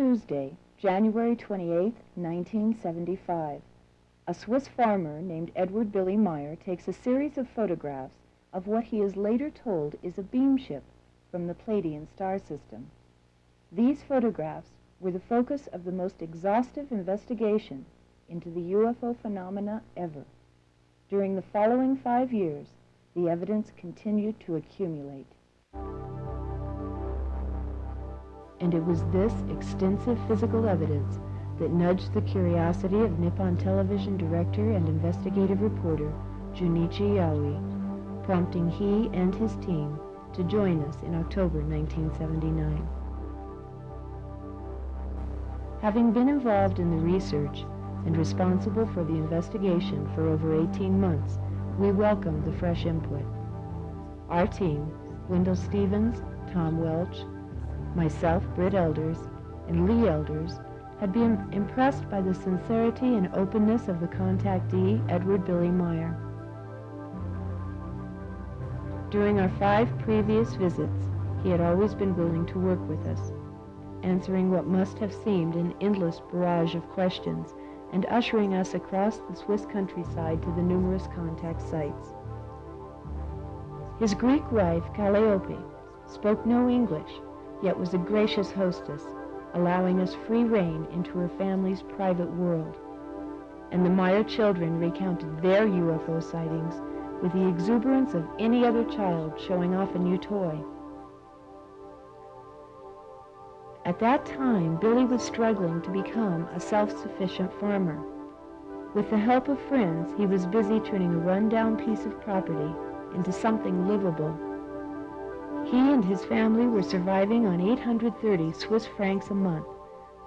Tuesday, January 28, 1975, a Swiss farmer named Edward Billy Meier takes a series of photographs of what he is later told is a beam ship from the Pleiadian star system. These photographs were the focus of the most exhaustive investigation into the UFO phenomena ever. During the following five years, the evidence continued to accumulate. And it was this extensive physical evidence that nudged the curiosity of Nippon Television director and investigative reporter Junichi Yaoi, prompting he and his team to join us in October 1979. Having been involved in the research and responsible for the investigation for over 18 months, we welcomed the fresh input. Our team, Wendell Stevens, Tom Welch, myself, Britt Elders, and Lee Elders, had been impressed by the sincerity and openness of the contactee, Edward Billy Meier. During our five previous visits, he had always been willing to work with us, answering what must have seemed an endless barrage of questions and ushering us across the Swiss countryside to the numerous contact sites. His Greek wife, Calliope, spoke no English, yet was a gracious hostess, allowing us free rein into her family's private world. And the Meier children recounted their UFO sightings with the exuberance of any other child showing off a new toy. At that time, Billy was struggling to become a self-sufficient farmer. With the help of friends, he was busy turning a run-down piece of property into something livable he and his family were surviving on 830 Swiss francs a month,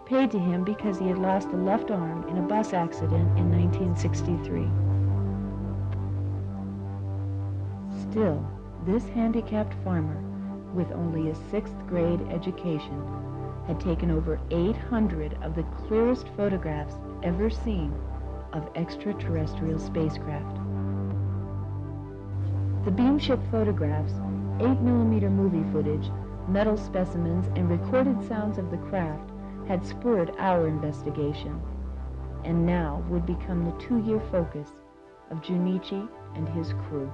paid to him because he had lost a left arm in a bus accident in 1963. Still, this handicapped farmer, with only a sixth grade education, had taken over 800 of the clearest photographs ever seen of extraterrestrial spacecraft. The beamship photographs 8mm movie footage, metal specimens, and recorded sounds of the craft had spurred our investigation, and now would become the two-year focus of Junichi and his crew.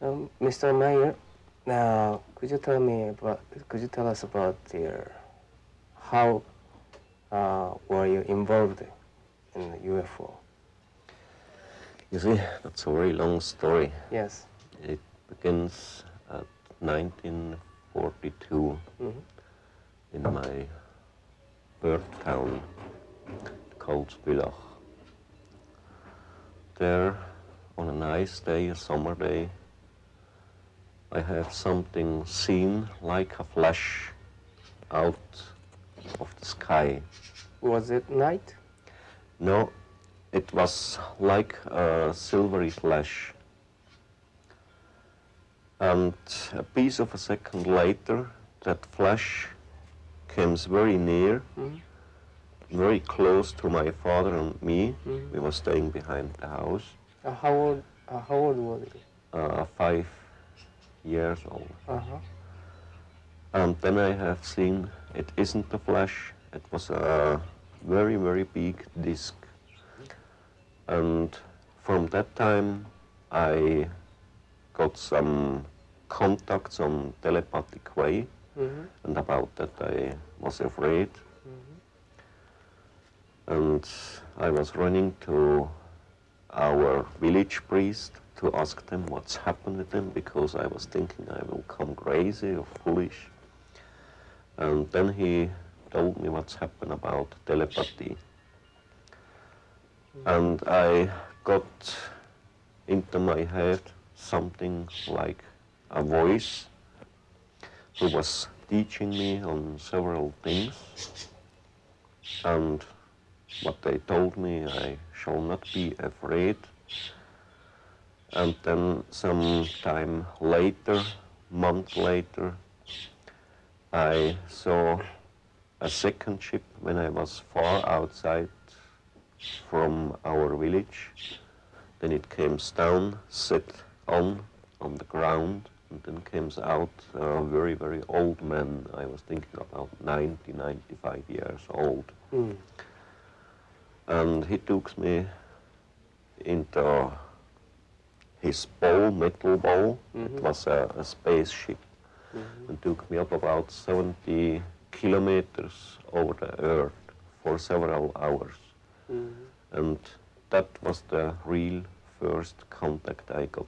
Um, Mr. Meier, now could you tell me about, could you tell us about the, how uh, were you involved in the UFO? You see, that's a very long story. Yes. It begins at 1942 mm -hmm. in my birth town called Bülach. There, on a nice day, a summer day, I have something seen like a flash out of the sky. Was it night? No, it was like a silvery flash. And a piece of a second later, that flash comes very near, mm very close to my father and me. Mm. We were staying behind the house. Uh, how old? Uh, how old were you? Uh, five years old. -huh. And then I have seen it isn't a flash, it was a very, very big disk. And from that time, I got some contacts on telepathic way, mm -hmm. and about that I was afraid. Mm -hmm. And I was running to our village priest to ask them what's happened with them because I was thinking I will come crazy or foolish. And then he told me what's happened about telepathy. And I got into my head something like a voice who was teaching me on several things. And what they told me, I shall not be afraid. And then some time later, month later, I saw a second ship when I was far outside from our village. then it comes down, sit on, on the ground, and then comes out a very, very old man. I was thinking about 90, 95 years old. Mm. And he took me into his bow, metal bow. It Mhm. was a, a spaceship. Mhm. and took me up about 70 kilometers over the earth for several hours. Mhm. And that was the real first contact I got.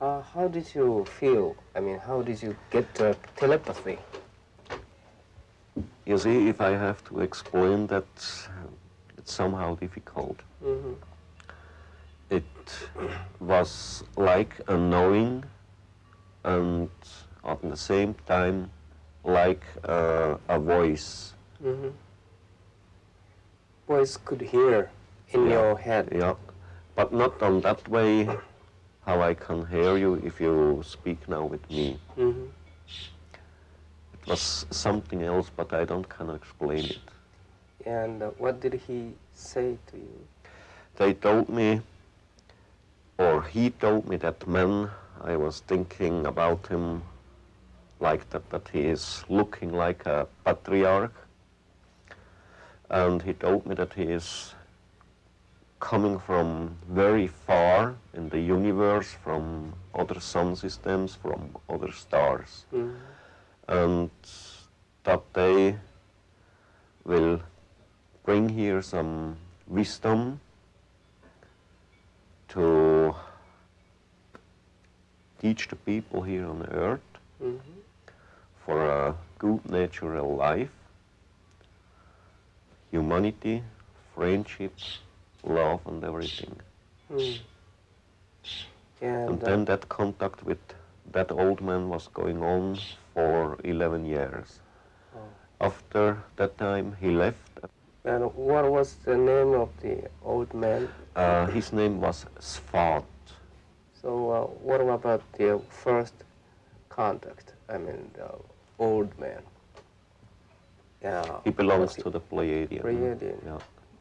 Uh, how did you feel? I mean, how did you get the telepathy? You see, if I have to explain that, it's somehow difficult. Mm-hmm. It was like a knowing and at the same time like uh, a voice. Mm-hmm. Voice could hear in Yeah. your head. Yeah, but not on that way how I can hear you if you speak now with me. Mm-hmm. It was something else, but I don't can explain it. And uh, what did he say to you? They told me, or he told me that man, I was thinking about him like that, that he is looking like a patriarch. And he told me that he is coming from very far in the universe, from other sun systems, from other stars. Mm-hmm. and that they will bring here some wisdom to teach the people here on earth Mm-hmm. For a good natural life, humanity, friendship, love, and everything. Mm. And, And uh, then that contact with that old man was going on for 11 years. Oh. After that time, he left. and what was the name of the old man? Uh, his name was Sfath. So uh, what about the first contact? I mean, old man. Yeah. He belongs to the Pleiadian. Pleiadian. Yeah.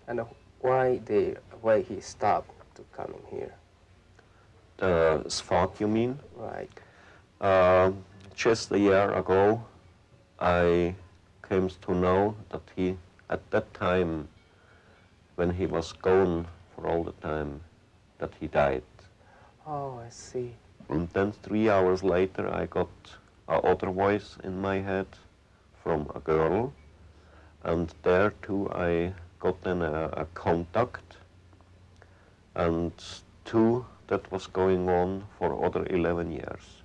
And why they why he stopped to coming here? The Sfath, you mean? Right. Uh, just a year ago, I came to know that he, at that time, when he was gone for all the time, that he died. Oh, I see. And then three hours later, I got a other voice in my head from a girl, and there too I got then a, a contact, and two that was going on for other 11 years,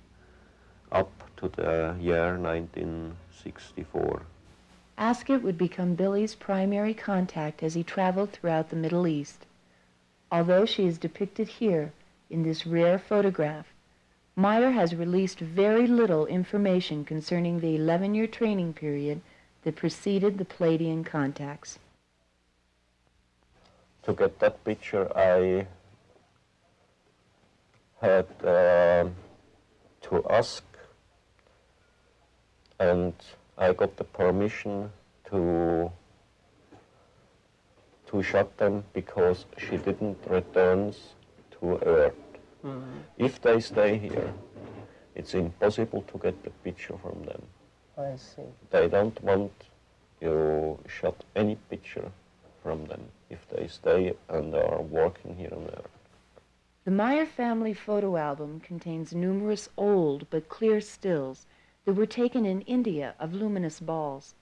up to the year 1964. Asket would become Billy's primary contact as he traveled throughout the Middle East. Although she is depicted here in this rare photograph, Meier has released very little information concerning the 11-year training period that preceded the Pleiadian contacts. To get that picture, I had um to ask, and I got the permission to to shot them because she didn't return to Earth. Mm-hmm. If they stay here, it's impossible to get the picture from them. I see. They don't want you shot any picture from them if they stay and are working here and there. The Meier family photo album contains numerous old but clear stills that were taken in India of luminous balls.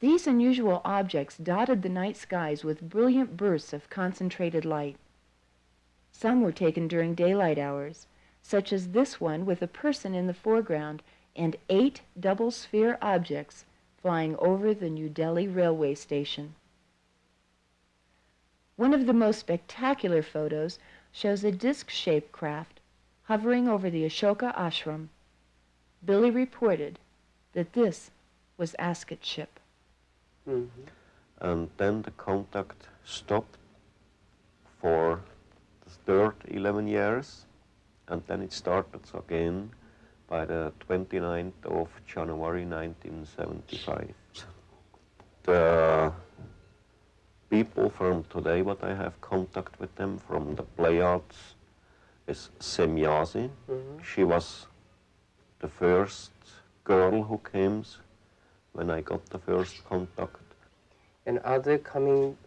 These unusual objects dotted the night skies with brilliant bursts of concentrated light. Some were taken during daylight hours, such as this one with a person in the foreground and eight double sphere objects flying over the New Delhi railway station. One of the most spectacular photos shows a disc-shaped craft hovering over the Ashoka ashram. Billy reported that this was Asket's ship. Mm-hmm. And then the contact stopped for third 11 years, and then it started again by the 29th of January 1975. The people from today what I have contact with them from the Pleiades is Semjase. Mhm. She was the first girl who came when I got the first contact. And are they coming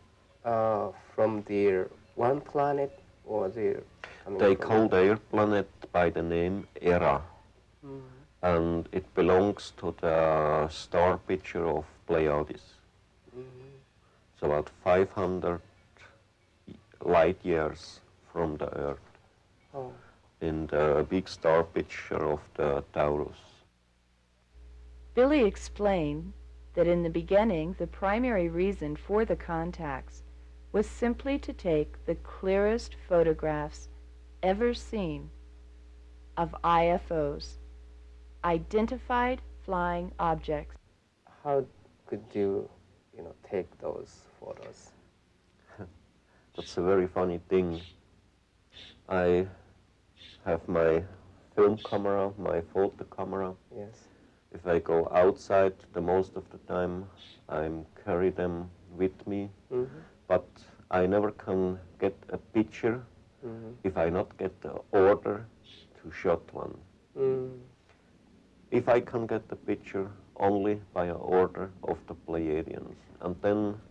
uh, from their one planet or they're They from call their planet by the name Erra, Mhm. and it belongs to the star picture of Pleiades. Mhm. It's about 500 light years from the Earth Oh. in the big star picture of the Taurus. Billy explained that in the beginning, the primary reason for the contacts was simply to take the clearest photographs ever seen of IFOs, identified flying objects. How could you, you know, take those photos? That's a very funny thing. I have my film camera, my photo camera. Yes. If I go outside, the most of the time I'm carry them with me, Mhm. But I never can get a picture Mhm. if I not get the order to shot one. Mm. If I can get the picture only by an order of the Pleiadians, and then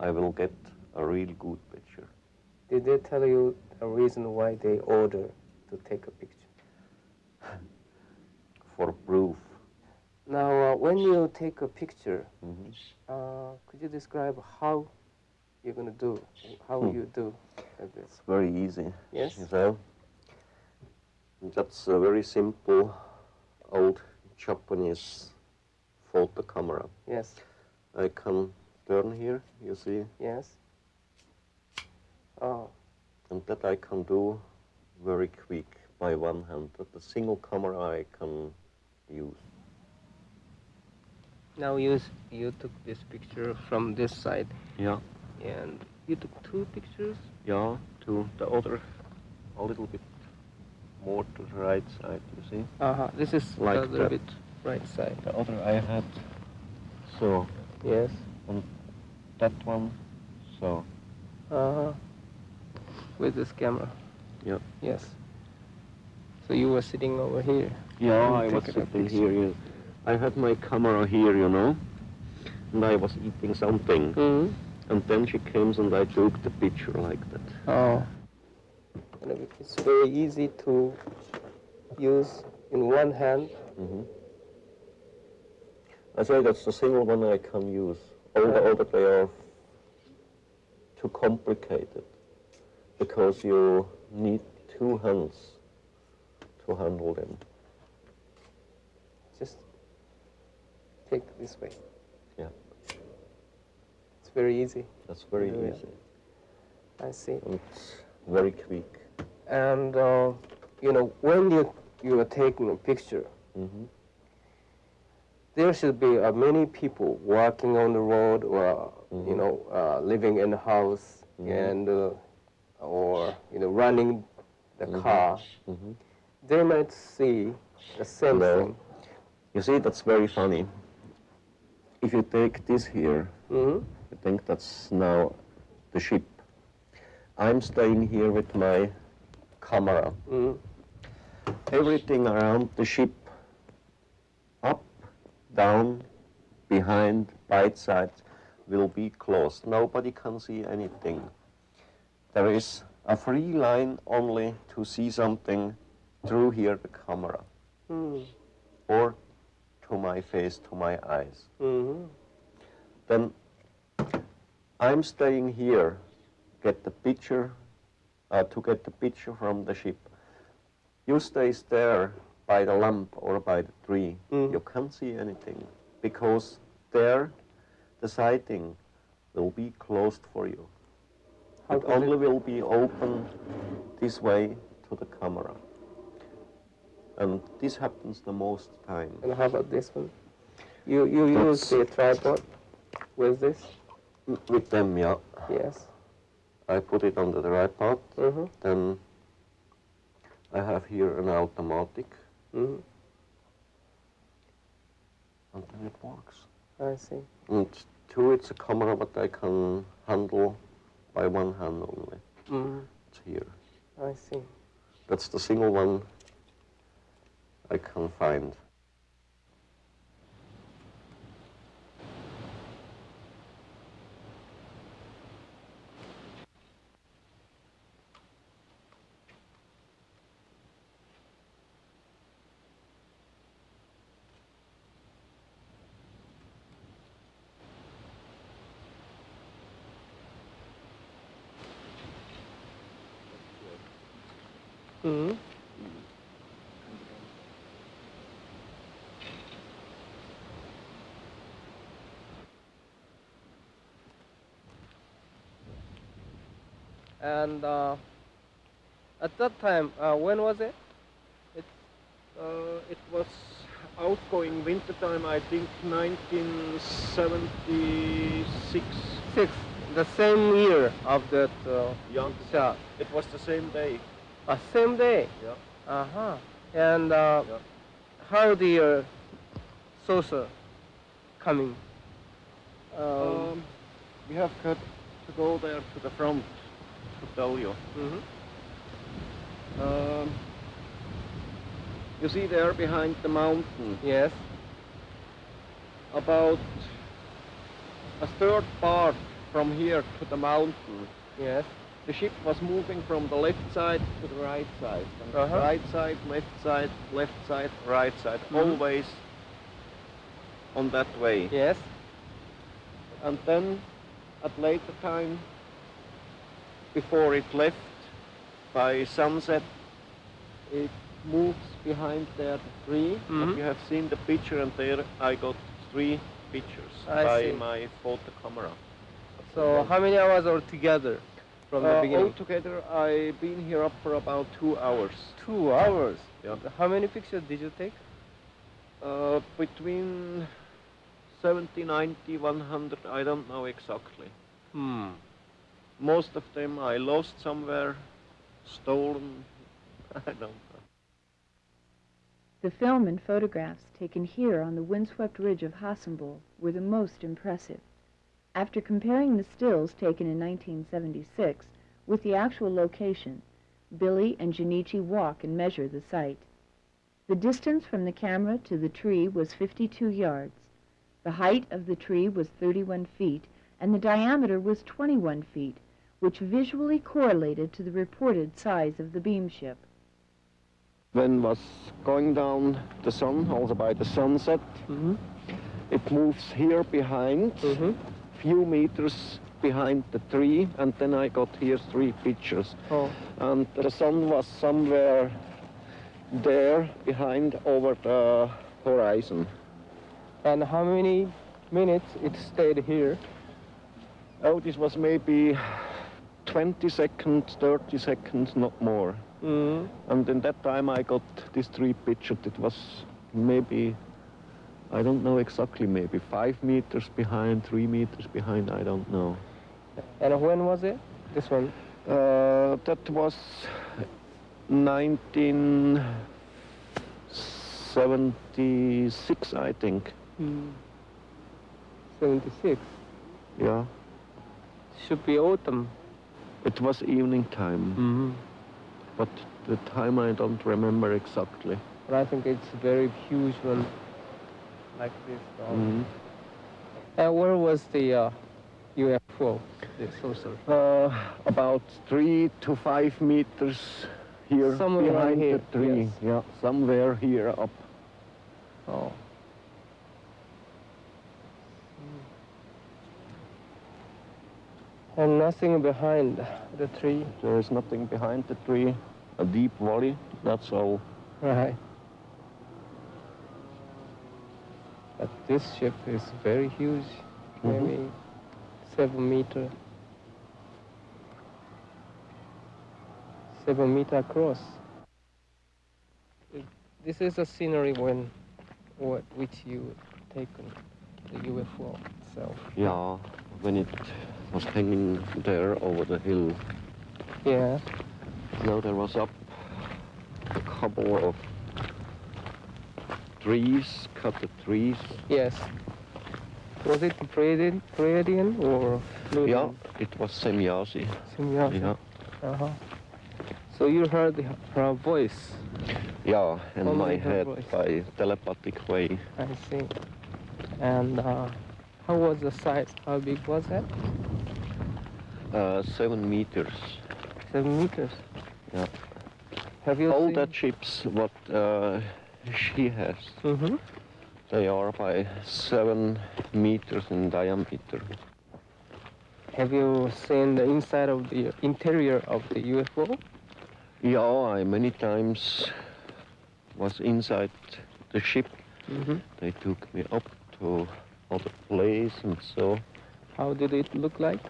I will get a real good picture. Did they tell you a reason why they order to take a picture? For proof. Now, uh, when you take a picture, Mhm. uh, could you describe how you're going to do, how Hmm. you do like this? It's very easy. Yes? You know? That's a very simple old Japanese photo camera. Yes, I can turn here, you see, yes. Oh, and that I can do very quick by one hand. That a single camera I can use. now you, you took this picture from this side, Yeah, and you took two pictures? yeah, two. the other, a little bit more to the right side, you see. Uh-huh, this is Like little that. bit right side. The other I had, so, Yes. and that one, so. Uh-huh. With this camera. Yeah. Yes. So you were sitting over here. Yeah, I was sitting here. You, I had my camera here, you know, and I was eating something. Mm-hmm. And then she came and I took the picture like that. Oh. And it's very easy to use in one hand. hmm I say that's the single one I can use. All the other they are too complicated because you need two hands to handle them. Just take it this way. Yeah. It's very easy. That's very Yeah. easy I see. and very quick. And uh, you know, when you you are taking a picture, hmm there should be uh, many people walking on the road or you Mhm. know uh, living in the house Mhm. and uh, or you know running the Mhm. car. hmm They might see the same No. thing. You see, that's very funny. If you take this here, hmm I think that's now the ship. I'm staying here with my camera. hmm Everything around the ship, up, down, behind, by side, will be closed. Nobody can see anything. There is a free line only to see something through here the camera hmm or to my face, to my eyes. hmm then I'm staying here, get the picture, uh, to get the picture from the ship. You stay there by the lamp or by the tree. Mm. You can't see anything because there the sighting will be closed for you. How it only it- will be open this way to the camera. And this happens the most time. And how about this one? You you use the tripod with this? With them, yeah. Yes. I put it under the tripod. Mm-hmm. Then I have here an automatic, Mm-hmm. and then it works. I see. And two, it's a camera what I can handle by one hand only. Mm, It's here. I see. That's the single one I can find. Mm. And uh, at that time, uh, when was it? Uh, it was outgoing winter time, I think 1976. Six, the same year of that uh, Yeah, shot. it was the same day. Uh, same day. Yeah. Uh huh. And uh, Yeah. how the saucer coming? Um, Um, we have got to go there to the front to tell you. mhm. Um, you see there behind the mountain, Yes. about a third part from here to the mountain. Yes. The ship was moving from the left side to the right side. And Uh-huh. Right side, left side, left side, right side. Mhm. Always on that way. Yes. And then at later time, before it left, by sunset, it moves behind that the tree. Mhm. You have seen the picture and there I got three pictures I by see. my photo camera. So how many hours altogether from the Uh, beginning? altogether, I've been here up for about two hours. Two hours. Yeah. How many pictures did you take? Uh, between 70, 90, 100, I don't know exactly. Hmm. Most of them I lost somewhere, stolen, I don't know. The film and photographs taken here on the windswept ridge of Hasenböl were the most impressive. After comparing the stills taken in 1976 with the actual location, Billy and Junichi walk and measure the site. The distance from the camera to the tree was 52 yards. The height of the tree was 31 feet, and the diameter was 21 feet, which visually correlated to the reported size of the beam ship. When was going down the sun, also by the sunset, Mm-hmm. it moves here behind, Mm-hmm. few meters behind the tree, and then I got here three pictures. Oh. And the sun was somewhere there behind over the horizon. And how many minutes it stayed here? Oh, this was maybe 20 seconds, 30 seconds, not more. Mm. And in that time I got these three pictures. It was maybe, I don't know exactly, maybe five meters behind, three meters behind, I don't know. And when was it? This one. Uh, that was 1976, I think. Mm. Seventy-six. Yeah, Should be autumn. It was evening time, Mm-hmm. but the time I don't remember exactly. But I think it's very huge one, like this. um, Mhm. And where was the uh, UFO, the saucer? Uh, about three to five meters here Somewhere behind here, the tree. yes. Yeah, somewhere here up. Oh. And nothing behind the tree. There is nothing behind the tree. A deep valley, that's all. Right. But this ship is very huge, Mhm. maybe seven meter. Seven meter across. It- This is a scenery when, what, which you taken, the UFO itself. Yeah, when it was hanging there over the hill. Yeah. Now there was up a couple of trees, cut the trees, Yes. Was it Pleiadian, Pleiadian or Yeah, it was Semjase. Semjase. Yeah, Uh-huh. So you heard her voice. yeah, in Only my head voice. by telepathic way. I see. And uh, how was the size? How big was that? Uh, seven meters. Seven meters. Yeah. Have you All seen? that ships what uh, she has, Mm-hmm. they are by seven meters in diameter. Have you seen the inside of the interior of the UFO? Yeah, I many times was inside the ship. Mm-hmm. They took me up to other place and so. How did it look like?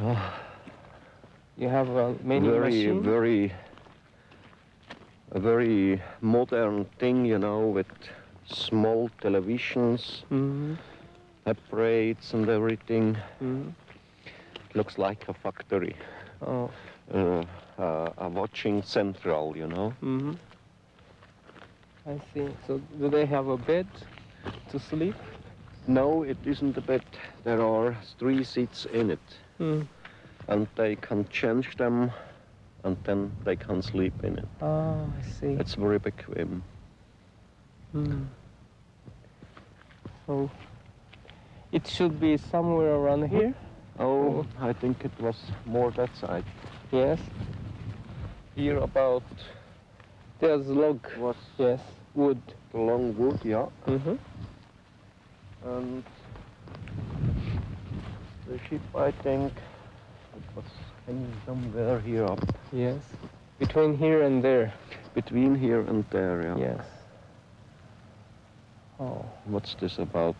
Oh, You have uh, many very, machines. very, a very modern thing, you know, with small televisions, Mm-hmm. apparatus and everything. Mm-hmm. Looks like a factory, Oh. uh, uh, a watching central, you know. Mm-hmm. I see. So do they have a bed to sleep? No, it isn't a bed. There are three seats in it, Mm. and they can change them, and then they can sleep in it. Oh, I see. It's very become. Mm. So it should be somewhere around here. Oh, I think it was more that side. Yes. Here about There's log. was Yes. Wood. the long wood, yeah, Mm-hmm. and the ship, I think, it was hanging somewhere here up, Yes. Between here and there. between here and there, yeah. Yes. Oh. What's this about?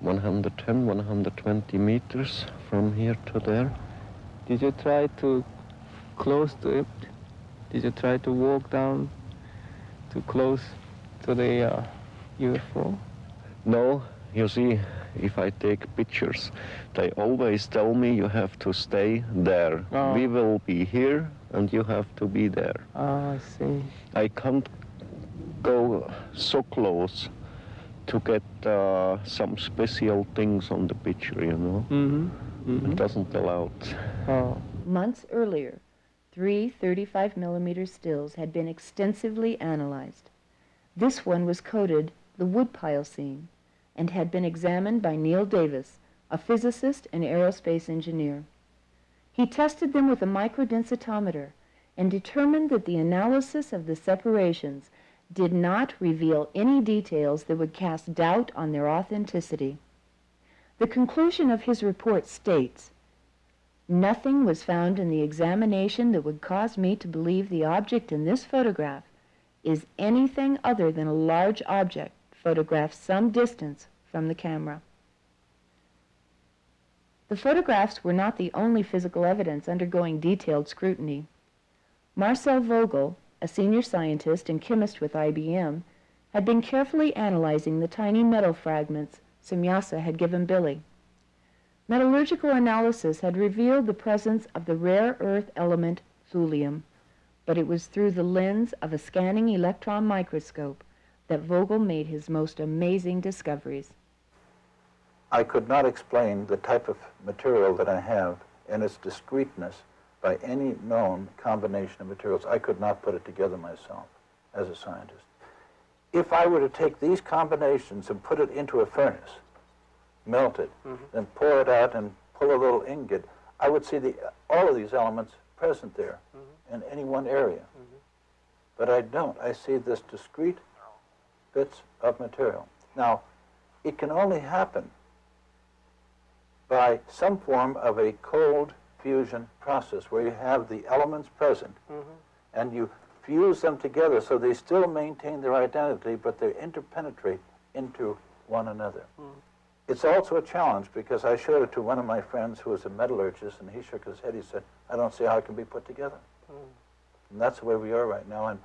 110, 120 meters from here to there. Did you try to close to it? Did you try to walk down too close to the uh, UFO? No, you see, if I take pictures, they always tell me you have to stay there. Oh. We will be here and you have to be there. Ah, I see. I can't go so close to get uh, some special things on the picture, you know. Mm-hmm. It mm-hmm. doesn't allow it. Oh. Months earlier, three 35 millimeter stills had been extensively analyzed. This one was coded the woodpile scene and had been examined by Neil Davis, a physicist and aerospace engineer. He tested them with a microdensitometer and determined that the analysis of the separations did not reveal any details that would cast doubt on their authenticity. The conclusion of his report states Nothing was found in the examination that would cause me to believe the object in this photograph is anything other than a large object photographed some distance from the camera. The photographs were not the only physical evidence undergoing detailed scrutiny. Marcel Vogel, a senior scientist and chemist with IBM, had been carefully analyzing the tiny metal fragments Semjase had given Billy. Metallurgical analysis had revealed the presence of the rare earth element thulium, but it was through the lens of a scanning electron microscope that Vogel made his most amazing discoveries. I could not explain the type of material that I have and its discreteness by any known combination of materials. I could not put it together myself as a scientist. If I were to take these combinations and put it into a furnace, melt it, mm-hmm. then pour it out and pull a little ingot, I would see the, all of these elements present there mm-hmm. in any one area. Mm-hmm. But I don't. I see this discrete bits of material. Now, it can only happen by some form of a cold fusion process where you have the elements present mm-hmm. and you fuse them together so they still maintain their identity but they interpenetrate into one another. Mm. It's also a challenge because I showed it to one of my friends who was a metallurgist and he shook his head. He said, I don't see how it can be put together. Mm. And that's the way we are right now. And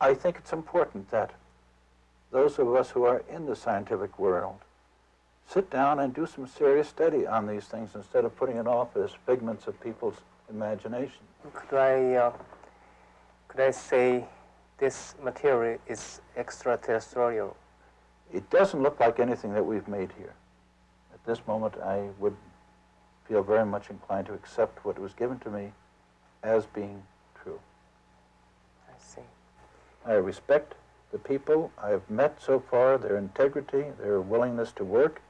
I think it's important that those of us who are in the scientific world sit down and do some serious study on these things instead of putting it off as figments of people's imagination. Could I, uh, could I say this material is extraterrestrial? It doesn't look like anything that we've made here. At this moment, I would feel very much inclined to accept what was given to me as being true. I see. I respect the people I've met so far, their integrity, their willingness to work.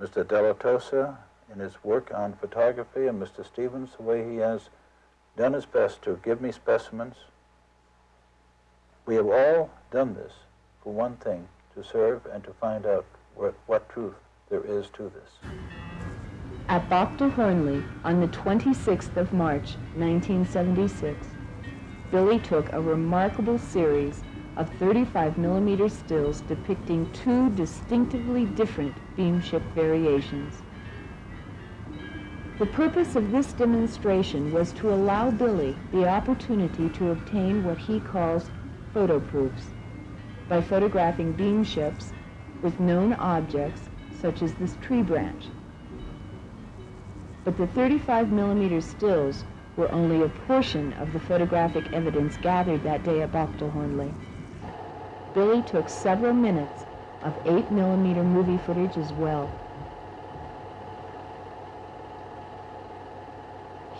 Mr. Dilettoso in his work on photography, and Mr. Stevens, the way he has done his best to give me specimens. We have all done this for one thing, to serve and to find out what, what truth there is to this. At Bachtel Hörnli, on the 26th of March, 1976, Billy took a remarkable series of 35 millimeter stills depicting two distinctively different beamship variations. The purpose of this demonstration was to allow Billy the opportunity to obtain what he calls photo proofs by photographing beamships with known objects such as this tree branch. But the 35 millimeter stills were only a portion of the photographic evidence gathered that day at Hörnli. Billy took several minutes of 8 millimeter movie footage as well.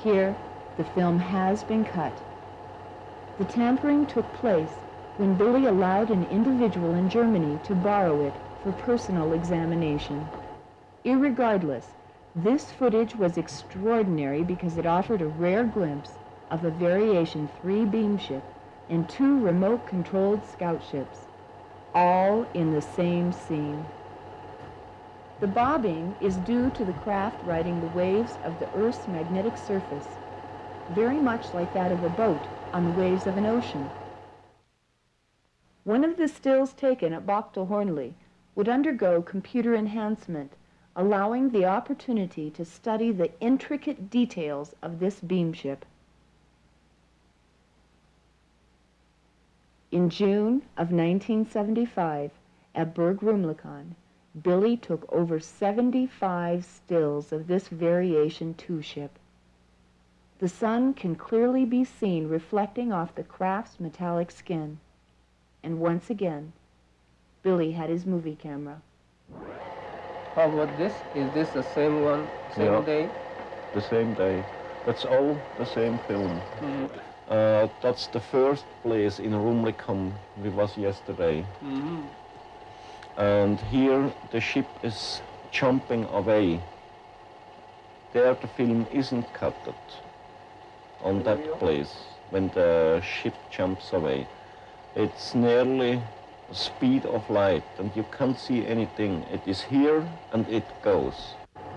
Here, the film has been cut. The tampering took place when Billy allowed an individual in Germany to borrow it for personal examination. Irregardless, this footage was extraordinary because it offered a rare glimpse of a Variation 3 beamship and two remote-controlled scout ships, all in the same scene. The bobbing is due to the craft riding the waves of the Earth's magnetic surface, very much like that of a boat on the waves of an ocean. One of the stills taken at Bachtel Hörnli would undergo computer enhancement, allowing the opportunity to study the intricate details of this beamship. In June of 1975, at Berg Rumlikon, Billy took over 75 stills of this variation two ship. The sun can clearly be seen reflecting off the craft's metallic skin. And once again, Billy had his movie camera. How about this? Is this the same one, same Yeah. day? The same day. It's all the same film. Mm-hmm. Uh, that's the first place in Rumlikon we was yesterday. Mm-hmm. And here the ship is jumping away. There the film isn't cut on that place when the ship jumps away. It's nearly the speed of light and you can't see anything. It is here and it goes.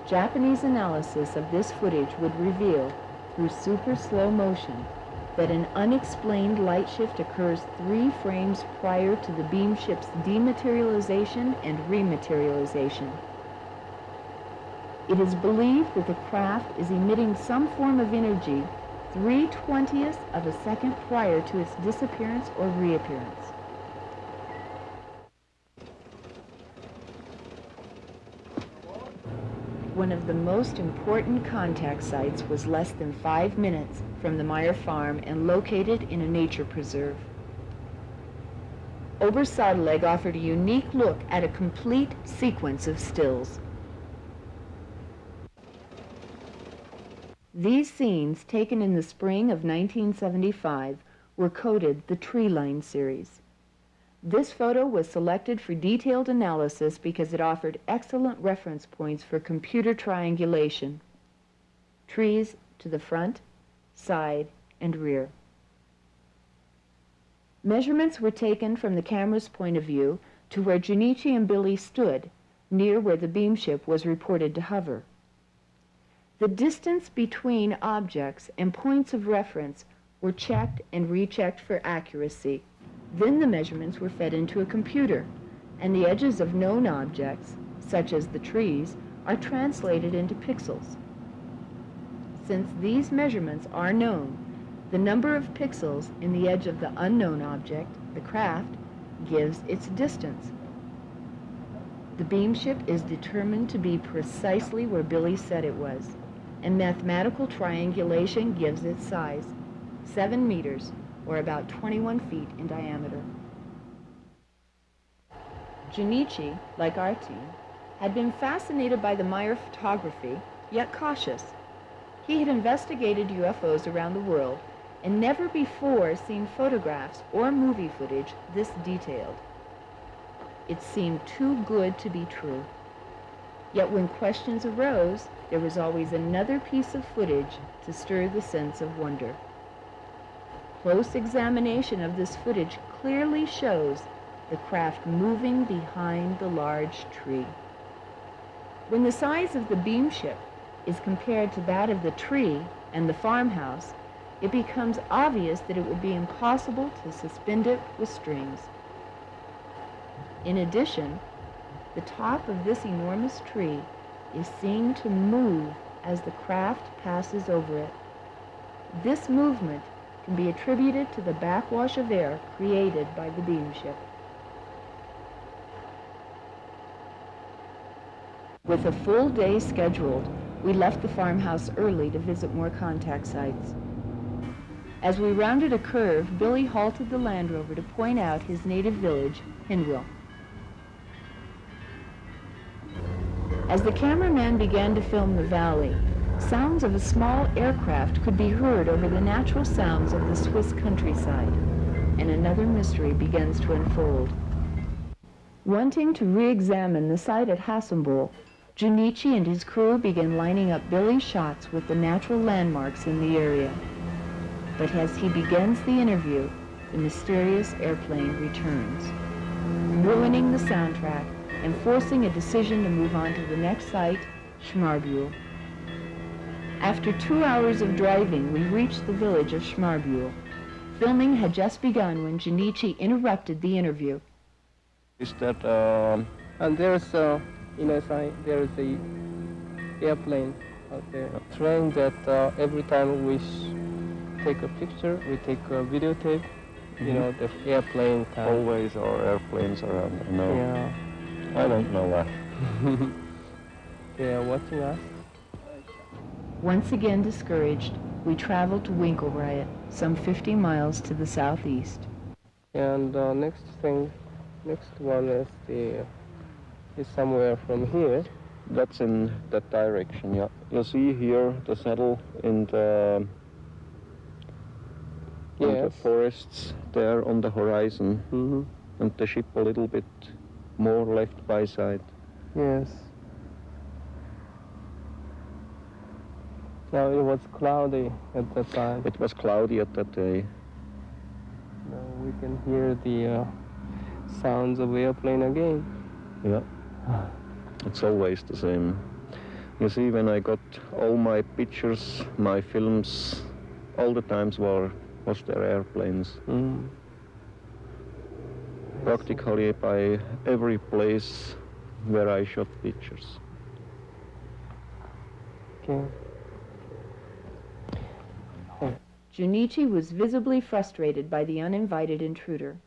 Japanese analysis of this footage would reveal, through super slow motion, that an unexplained light shift occurs three frames prior to the beam ship's dematerialization and rematerialization. It is believed that the craft is emitting some form of energy 3 twentieths of a second prior to its disappearance or reappearance. One of the most important contact sites was less than five minutes from the Meier farm and located in a nature preserve. Obersädelegg offered a unique look at a complete sequence of stills. These scenes, taken in the spring of 1975, were coded the Tree Line series. This photo was selected for detailed analysis because it offered excellent reference points for computer triangulation. Trees to the front, side, and rear. Measurements were taken from the camera's point of view to where Junichi and Billy stood, near where the beam ship was reported to hover. The distance between objects and points of reference were checked and rechecked for accuracy. Then the measurements were fed into a computer, and the edges of known objects, such as the trees, are translated into pixels. Since these measurements are known, the number of pixels in the edge of the unknown object, the craft, gives its distance. The beam ship is determined to be precisely where Billy said it was, and mathematical triangulation gives its size, 7 meters, or about 21 feet in diameter. Junichi, like our team, had been fascinated by the Meier photography, yet cautious. He had investigated UFOs around the world and never before seen photographs or movie footage this detailed. It seemed too good to be true. Yet when questions arose, there was always another piece of footage to stir the sense of wonder. Close examination of this footage clearly shows the craft moving behind the large tree. When the size of the beam ship is compared to that of the tree and the farmhouse, it becomes obvious that it would be impossible to suspend it with strings. In addition, the top of this enormous tree is seen to move as the craft passes over it. This movement can be attributed to the backwash of air created by the beam ship. With a full day scheduled, we left the farmhouse early to visit more contact sites. As we rounded a curve, Billy halted the Land Rover to point out his native village, Hinwil. As the cameraman began to film the valley, sounds of a small aircraft could be heard over the natural sounds of the Swiss countryside, and another mystery begins to unfold. Wanting to re-examine the site at Hasenböl, Junichi and his crew begin lining up Billy's shots with the natural landmarks in the area. But as he begins the interview, the mysterious airplane returns, ruining the soundtrack and forcing a decision to move on to the next site, Schmarbühl. After two hours of driving, we reached the village of Schmarbühl. Filming had just begun when Junichi interrupted the interview. Is that um, And there's a, you know, sign, there is a airplane out there, a train that uh, every time we sh- take a picture, we take a videotape, you know, the airplane time. always our airplanes around? there? No, Yeah, I don't know that. they are watching us. Once again discouraged, we traveled to Winkelried, some 50 miles to the southeast. And uh, next thing, next one is the is somewhere from here. That's in that direction, yeah. You see here the saddle in the, in the forests there on the horizon Mm-hmm. and the ship a little bit more left by side. Yes. Now it was cloudy at that time. It was cloudy at that day. Now we can hear the uh, sounds of airplane again. Yeah. It's always the same. You see, when I got all my pictures, my films, all the times were was there airplanes. Mm. Practically by every place where I shot pictures. Okay. Junichi was visibly frustrated by the uninvited intruder.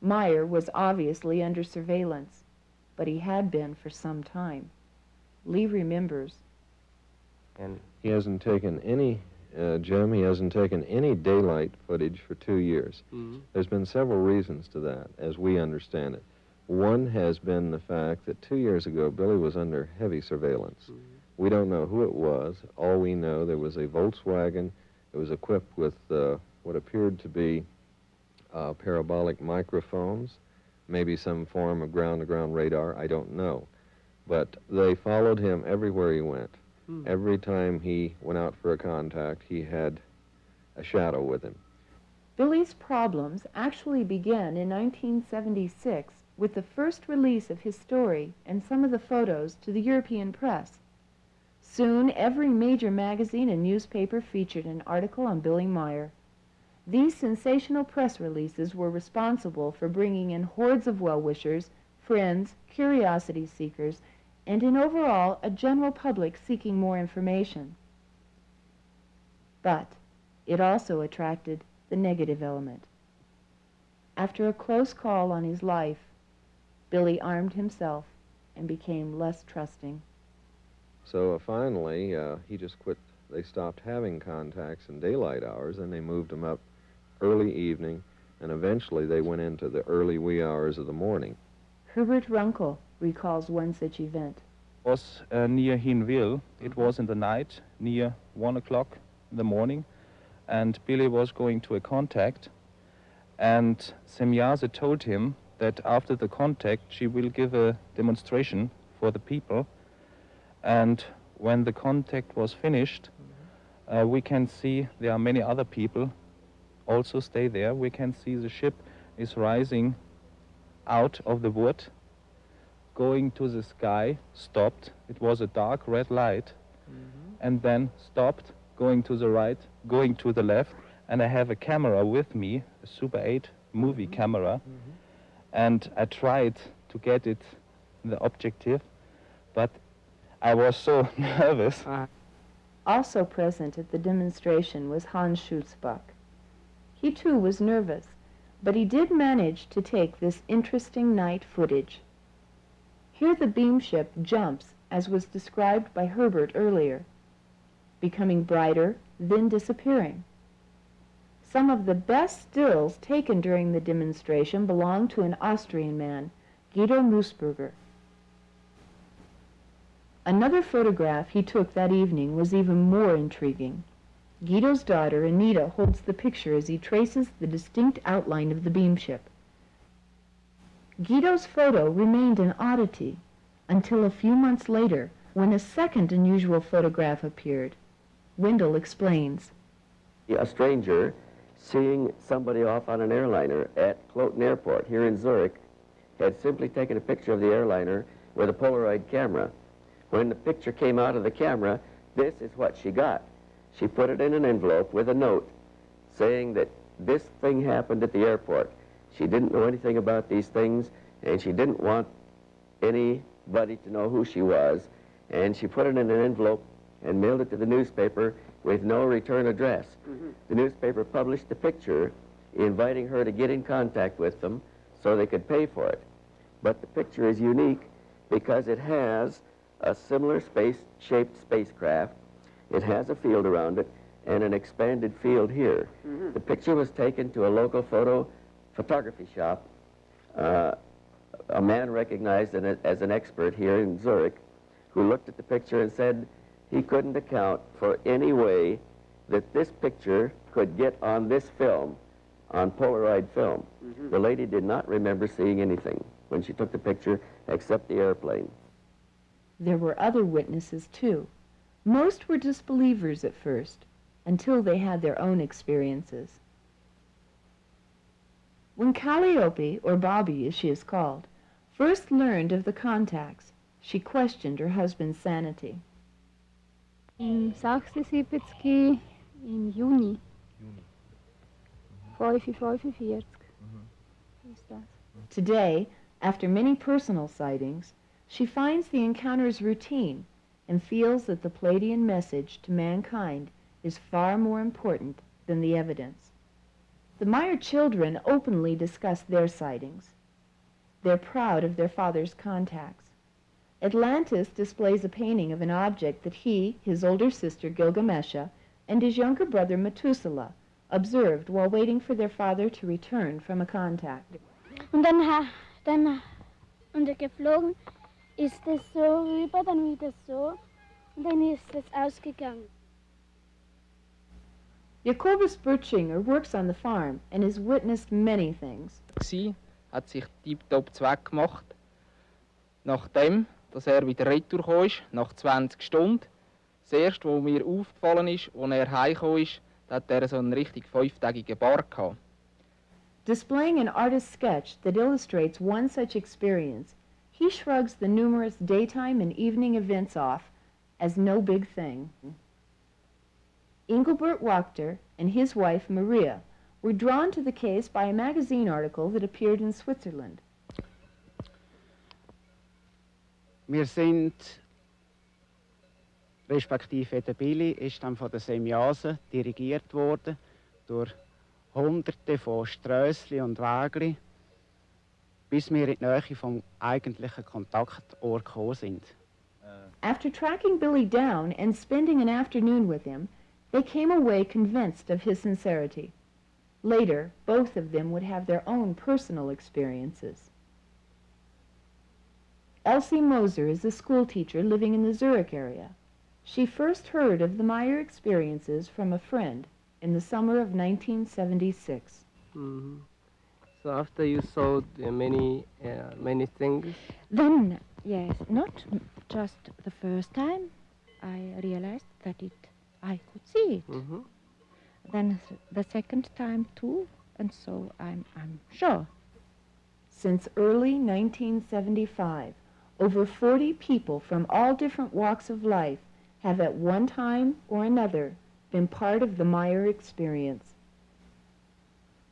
Meier was obviously under surveillance, but he had been for some time. Lee remembers. And he hasn't taken any, uh, Jim, he hasn't taken any daylight footage for two years. Mm. There's been several reasons to that, as we understand it. One has been the fact that two years ago, Billy was under heavy surveillance. We don't know who it was. All we know, there was a Volkswagen. It was equipped with uh, what appeared to be uh, parabolic microphones, maybe some form of ground-to-ground radar. I don't know. But they followed him everywhere he went. Hmm. Every time he went out for a contact, he had a shadow with him. Billy's problems actually began in 1976 with the first release of his story and some of the photos to the European press. Soon, every major magazine and newspaper featured an article on Billy Meier. These sensational press releases were responsible for bringing in hordes of well-wishers, friends, curiosity seekers, and in overall a general public seeking more information. But it also attracted the negative element. After a close call on his life, Billy armed himself and became less trusting. So uh, finally, uh, he just quit. They stopped having contacts in daylight hours, and they moved him up early evening, and eventually they went into the early wee hours of the morning. Herbert Runkel recalls one such event. was uh, near Hinwil. It was in the night, near one o'clock in the morning, and Billy was going to a contact, and Semjase told him that after the contact she will give a demonstration for the people, and when the contact was finished, uh, we can see there are many other people also stay there. We can see the ship is rising out of the wood going to the sky, stopped. It was a dark red light, mm-hmm. and then stopped, going to the right, going to the left. And I have a camera with me, a Super 8 movie mm-hmm. camera, mm-hmm. and I tried to get it the objective, but I was so nervous. Uh-huh. Also present at the demonstration was Hans Schutzbach. He too was nervous, but he did manage to take this interesting night footage. Here the beam ship jumps, as was described by Herbert earlier, becoming brighter, then disappearing. Some of the best stills taken during the demonstration belong to an Austrian man, Guido Moosbrugger. Another photograph he took that evening was even more intriguing. Guido's daughter, Anita, holds the picture as he traces the distinct outline of the beam ship. Guido's photo remained an oddity until a few months later when a second unusual photograph appeared. Wendell explains. A stranger seeing somebody off on an airliner at Kloten Airport here in Zurich had simply taken a picture of the airliner with a Polaroid camera. When the picture came out of the camera, this is what she got. She put it in an envelope with a note saying that this thing happened at the airport. She didn't know anything about these things, and she didn't want anybody to know who she was. And she put it in an envelope and mailed it to the newspaper with no return address. Mm-hmm. The newspaper published the picture inviting her to get in contact with them so they could pay for it. But the picture is unique because it has a similar space-shaped spacecraft. It has a field around it and an expanded field here. The picture was taken to a local photo photography shop. Uh, a man recognized in it as an expert here in Zurich who looked at the picture and said he couldn't account for any way that this picture could get on this film, on Polaroid film. The lady did not remember seeing anything when she took the picture except the airplane. There were other witnesses, too. Most were disbelievers at first, until they had their own experiences. When Calliope, or Bobby as she is called, first learned of the contacts, she questioned her husband's sanity. Im 76 im Juni. Mm-hmm. 5.45 mm-hmm. ist das. Today, after many personal sightings, she finds the encounters routine and feels that the Pleiadian message to mankind is far more important than the evidence. The Meier children openly discuss their sightings. They're proud of their father's contacts. Atlantis displays a painting of an object that he, his older sister Gilgamesha, and his younger brother Methuselah observed while waiting for their father to return from a contact. Und dann, dann und er geflogen ist es so rüber, dann wieder so und dann ist es ausgegangen. Jacobus Bertschinger works on the farm and has witnessed many things. gsi, hat sich tiptop zweck gemacht. Nachdem, dass er wieder retour ist, nach 20 Stunden, das erste, was mir aufgefallen ist, als er heimgekommen ist, hat er so einen richtig fünftägigen Bart gehabt. Displaying an artist's sketch that illustrates one such experience, he shrugs the numerous daytime and evening events off as no big thing. Engelbert Wachter and his wife Maria were drawn to the case by a magazine article that appeared in Switzerland. Wir sind, respektive der Billy ist dann von der Semjase dirigiert worden durch hunderte von Strössli und Wägli, bis wir in die Nähe vom eigentlichen Kontaktort gekommen sind. After tracking Billy down and spending an afternoon with him, they came away convinced of his sincerity. Later, both of them would have their own personal experiences. Elsie Moser is a schoolteacher living in the Zurich area. She first heard of the Meier experiences from a friend in the summer of 1976. hmm So after you saw the many uh, many things, Then, yes, not m- just the first time, I realized that it, I could see it. hmm Then th- the second time too, and so I'm, I'm sure. Since early 1975, over 40 people from all different walks of life have at one time or another been part of the Meier experience.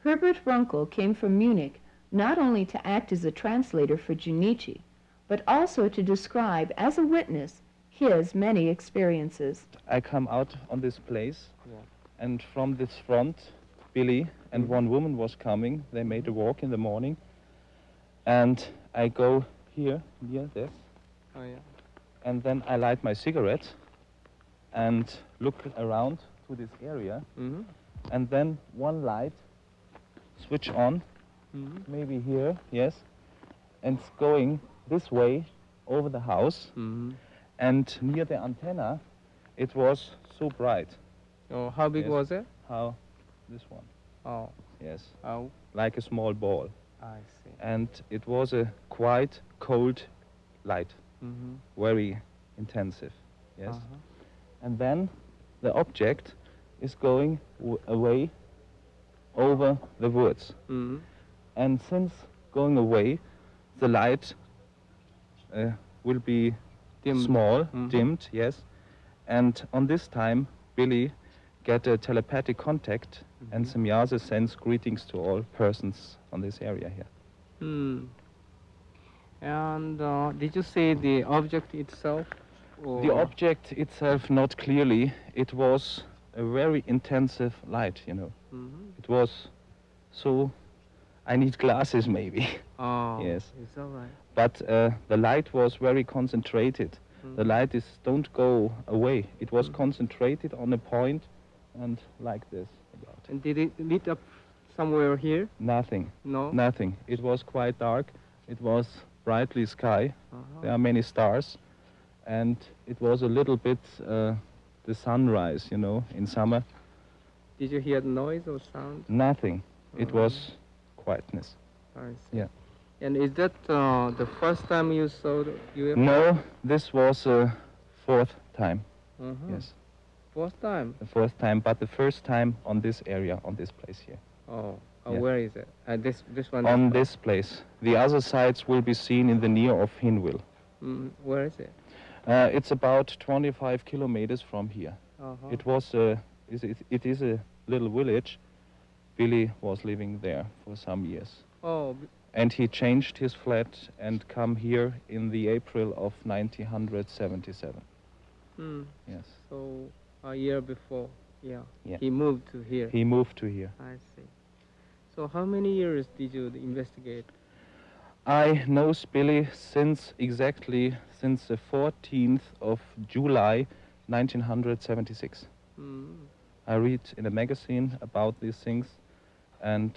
Herbert Runkel came from Munich not only to act as a translator for Junichi, but also to describe as a witness his many experiences. I come out on this place, Yeah. and from this front, Billy and one woman was coming. They made a walk in the morning, and I go here near this, oh yeah, and then I light my cigarette, and look around to this area, hmm and then one light switch on, hmm maybe here, yes, and it's going this way over the house, hmm and near the antenna, it was so bright. Oh, how big Yes. was it? How? This one. Oh, Yes. how? Like a small ball. I see. And it was a quite cold light, hmm very intensive. Yes. Uh-huh. And then the object is going away over the woods. hmm And since going away, the light uh, will be Dimmed. small, Mhm. dimmed, yes. And on this time, Billy get a telepathic contact, and Mhm. Semjase sends greetings to all persons on this area here. Hmm. And uh, did you see the object itself? Or The object itself, not clearly, it was a very intensive light, you know. Mhm. It was so, I need glasses maybe. Oh, Yes. It's all right. But uh, the light was very concentrated. The Mhm. light is don't go away. It was Mhm. concentrated on a point and like this about. And did it lit up somewhere here? Nothing, No. nothing. It was quite dark. It was brightly sky. Uh-huh. There are many stars, and it was a little bit uh, the sunrise, you know, in summer. Did you hear the noise or sound? Nothing. It Uh-huh. was quietness. I see. Yeah. And is that uh, the first time you saw the UFO? No, this was uh, fourth time. Uh-huh. Yes, First time. the fourth time, but the first time on this area, on this place here. Oh. Uh, Yeah. Where is it? Uh, this this one. on this place. The other sites will be seen in the near of Hinwil. Mm, where is it? Uh, it's about 25 kilometers from here. Uh-huh. It was a, is it, it is a little village. Billy was living there for some years. Oh. And he changed his flat and come here in the April of 1977. Hmm. Yes. So a year before. Yeah. Yeah. He moved to here. He moved to here. I see. So how many years did you investigate? I know Billy since exactly since the 14th of July 1976. Mm. I read in a magazine about these things, and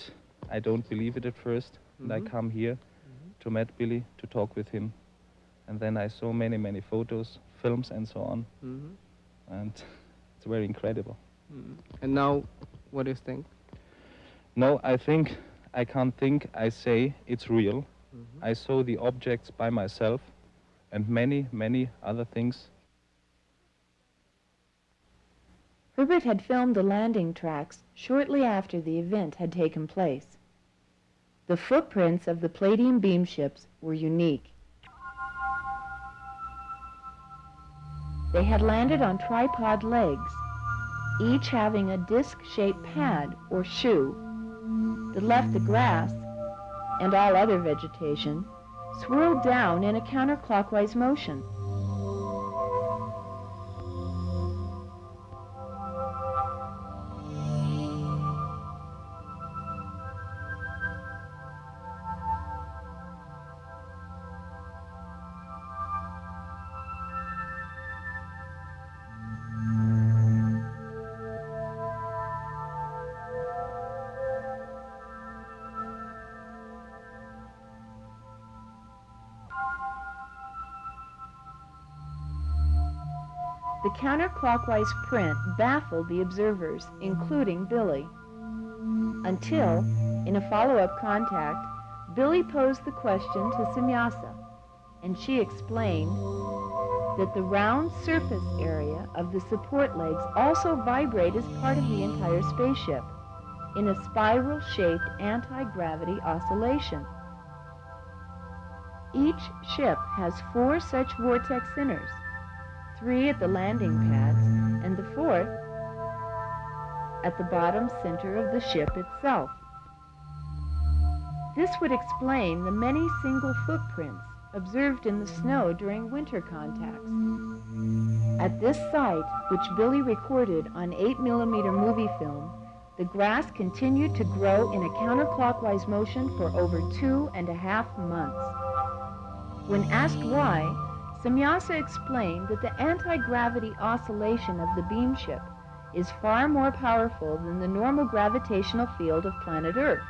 I don't believe it at 1st And I Mhm. come here to meet Billy to talk with him, and then I saw many, many photos, films, and so on, hmm and it's very incredible. Mm. And now, what do you think? No, I think I can't think. I say it's real. Mhm. I saw the objects by myself, and many, many other things. Herbert had filmed the landing tracks shortly after the event had taken place. The footprints of the Pleiadian beam ships were unique. They had landed on tripod legs, each having a disc-shaped pad or shoe that left the grass and all other vegetation swirled down in a counterclockwise motion. Counterclockwise print baffled the observers, including Billy. Until, in a follow-up contact, Billy posed the question to Semjase, and she explained that the round surface area of the support legs also vibrate as part of the entire spaceship in a spiral-shaped anti-gravity oscillation. Each ship has four such vortex centers, three at the landing pads, and the fourth at the bottom center of the ship itself. This would explain the many single footprints observed in the snow during winter contacts. At this site, which Billy recorded on 8mm movie film, the grass continued to grow in a counterclockwise motion for over two and a half months. When asked why, Semjase explained that the anti-gravity oscillation of the beam ship is far more powerful than the normal gravitational field of planet Earth.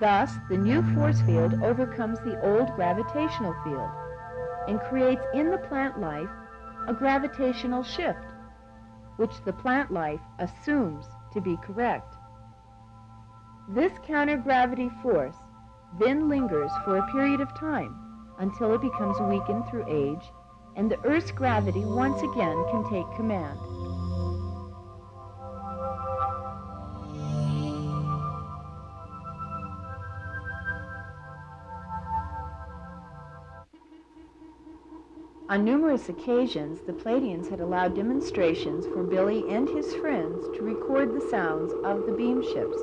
Thus, the new force field overcomes the old gravitational field and creates in the plant life a gravitational shift, which the plant life assumes to be correct. This counter-gravity force then lingers for a period of time until it becomes weakened through age and the Earth's gravity once again can take command. On numerous occasions, the Pleiadians had allowed demonstrations for Billy and his friends to record the sounds of the beam ships,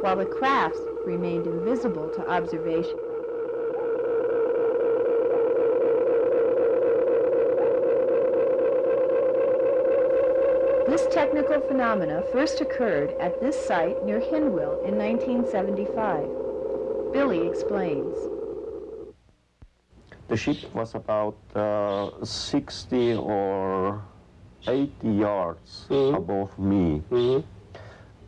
while the crafts remained invisible to observation. This technical phenomena first occurred at this site near Hinwil in 1975. Billy explains. The ship was about uh, 60 or 80 yards Mhm. above me. Mhm.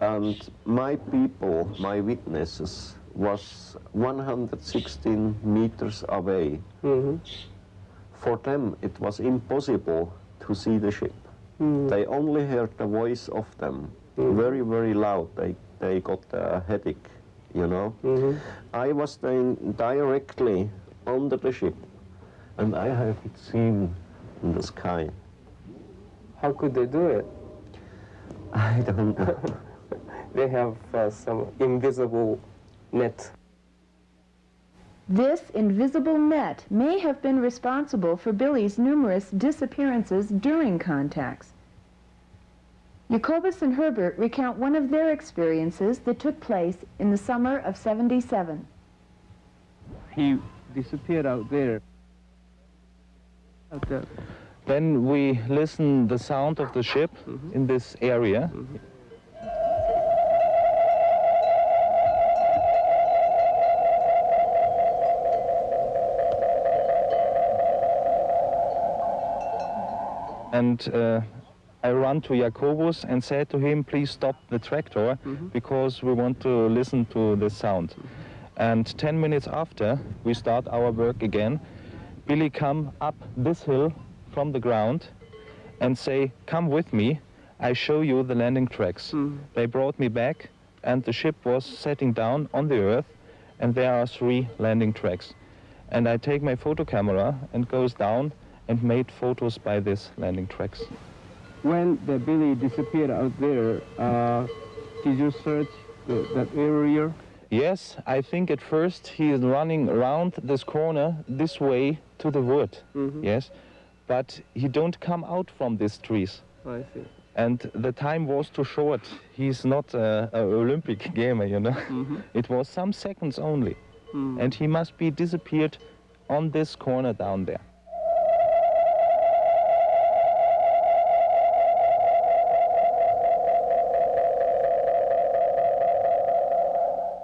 And my people, my witnesses, was 116 meters away. Mhm. For them, it was impossible to see the ship. Mhm. They only heard the voice of them, Mhm. very, very loud. They, they got a headache, you know. Mhm. I was staying directly under the ship, and I have it seen in the sky. How could they do it? I don't know. They have uh, some invisible net. This invisible net may have been responsible for Billy's numerous disappearances during contacts. Jacobus and Herbert recount one of their experiences that took place in the summer of 77. He disappeared out there. Out there. Then we listen the sound of the ship mm-hmm. in this area. Mm-hmm. And uh, I run to Jacobus and said to him, please stop the tractor mm-hmm. because we want to listen to the sound. Mm-hmm. And 10 minutes after we start our work again, Billy come up this hill from the ground and say, come with me, I show you the landing tracks. Mm-hmm. They brought me back and the ship was setting down on the earth and there are three landing tracks. And I take my photo camera and goes down and made photos by these landing tracks. When the Billy disappeared out there, uh, did you search the, that area? Yes, I think at first he is running around this corner this way to the wood. Mhm. Yes, but he don't come out from these trees. I see. And the time was too short. He's not a, a Olympic gamer, you know. Mhm. It was some seconds only, Mm. and he must be disappeared on this corner down there.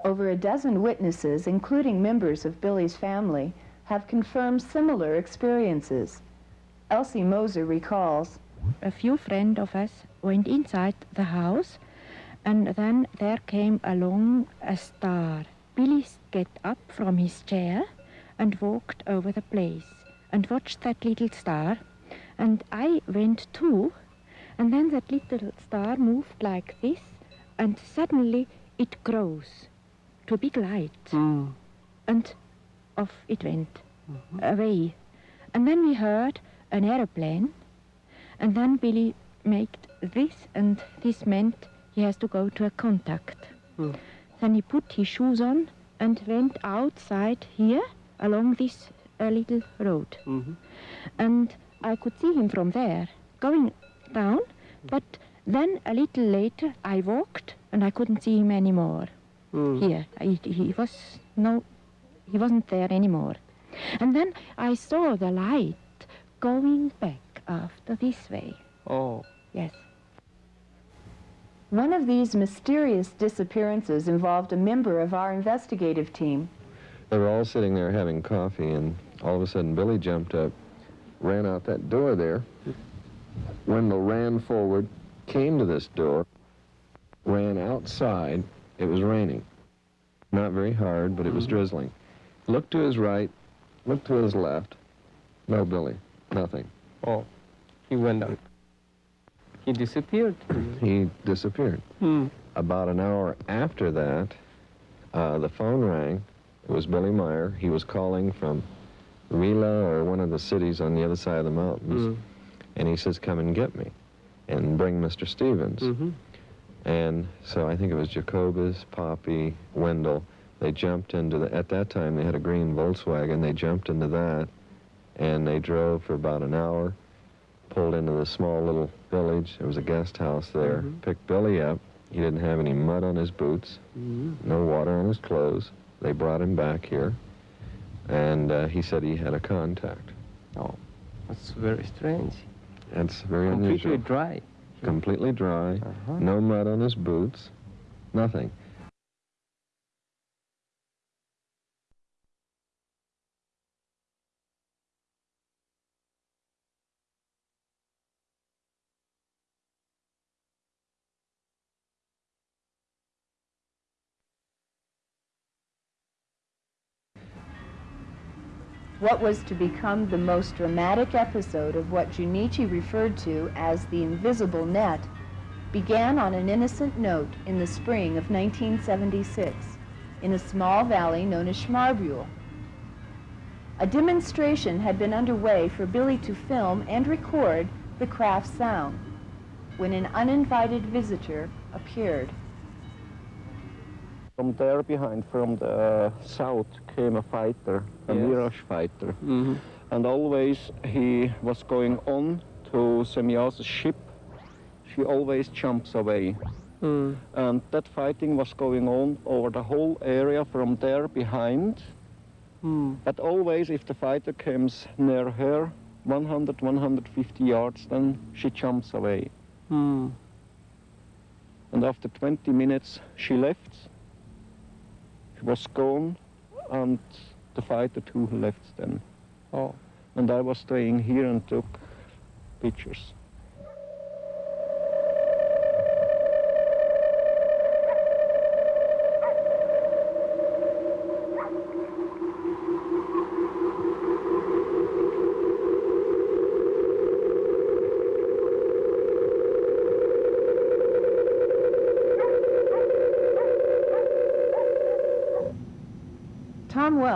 Over a dozen witnesses, including members of Billy's family, have confirmed similar experiences. Elsie Moser recalls, a few friends of us went inside the house and then there came along a star. Billy get up from his chair and walked over the place and watched that little star And I went too, and then that little star moved like this, and suddenly it grows to a big light, Mm. and off it went away. And then we heard an aeroplane, and then Billy made this, and this meant he has to go to a contact. Hmm. Then he put his shoes on and went outside here along this uh, little road. Mhm. And I could see him from there going down, but then a little later I walked and I couldn't see him anymore Mm. here. He, he was no, he wasn't there anymore. And then I saw the light going back after this way. Oh. Yes. One of these mysterious disappearances involved a member of our investigative team. They were all sitting there having coffee, and all of a sudden Billy jumped up, ran out that door there. Wendell ran forward, came to this door, ran outside. It was raining. Not very hard, but it was drizzling. Looked to his right, looked to his left. No Billy, nothing. Oh. He went out. He disappeared. He disappeared. Hmm. About an hour after that, uh, the phone rang. It was Billy Meier. He was calling from Rila or one of the cities on the other side of the mountains. Mm. And he says, come and get me and bring Mr. Stevens. Mhm. And so I think it was Jacobus, Poppy, Wendell. They jumped into the, at that time they had a green Volkswagen. They jumped into that and they drove for about an hour, pulled into the small little village. There was a guest house there. Mhm. Picked Billy up. He didn't have any mud on his boots, Mm. no water on his clothes. They brought him back here. And uh, he said he had a contact. Oh. That's very strange. That's very Completely unusual. dry. Completely dry. Uh-huh. No mud on his boots. Nothing. What was to become the most dramatic episode of what Junichi referred to as the invisible net began on an innocent note in the spring of 1976 in a small valley known as Schmarbühl. A demonstration had been underway for Billy to film and record the craft's sound when an uninvited visitor appeared. From there behind, from the uh, south, came a fighter, a Yes. Mirage fighter. Mhm. And always he was going on to Semjase's ship. She always jumps away. Mm. And that fighting was going on over the whole area from there behind. Mm. But always, if the fighter comes near her, 100, 150 yards, then she jumps away. Mm. And after 20 minutes, she left. She was gone, and the fighter too left then. Oh. And I was staying here and took pictures.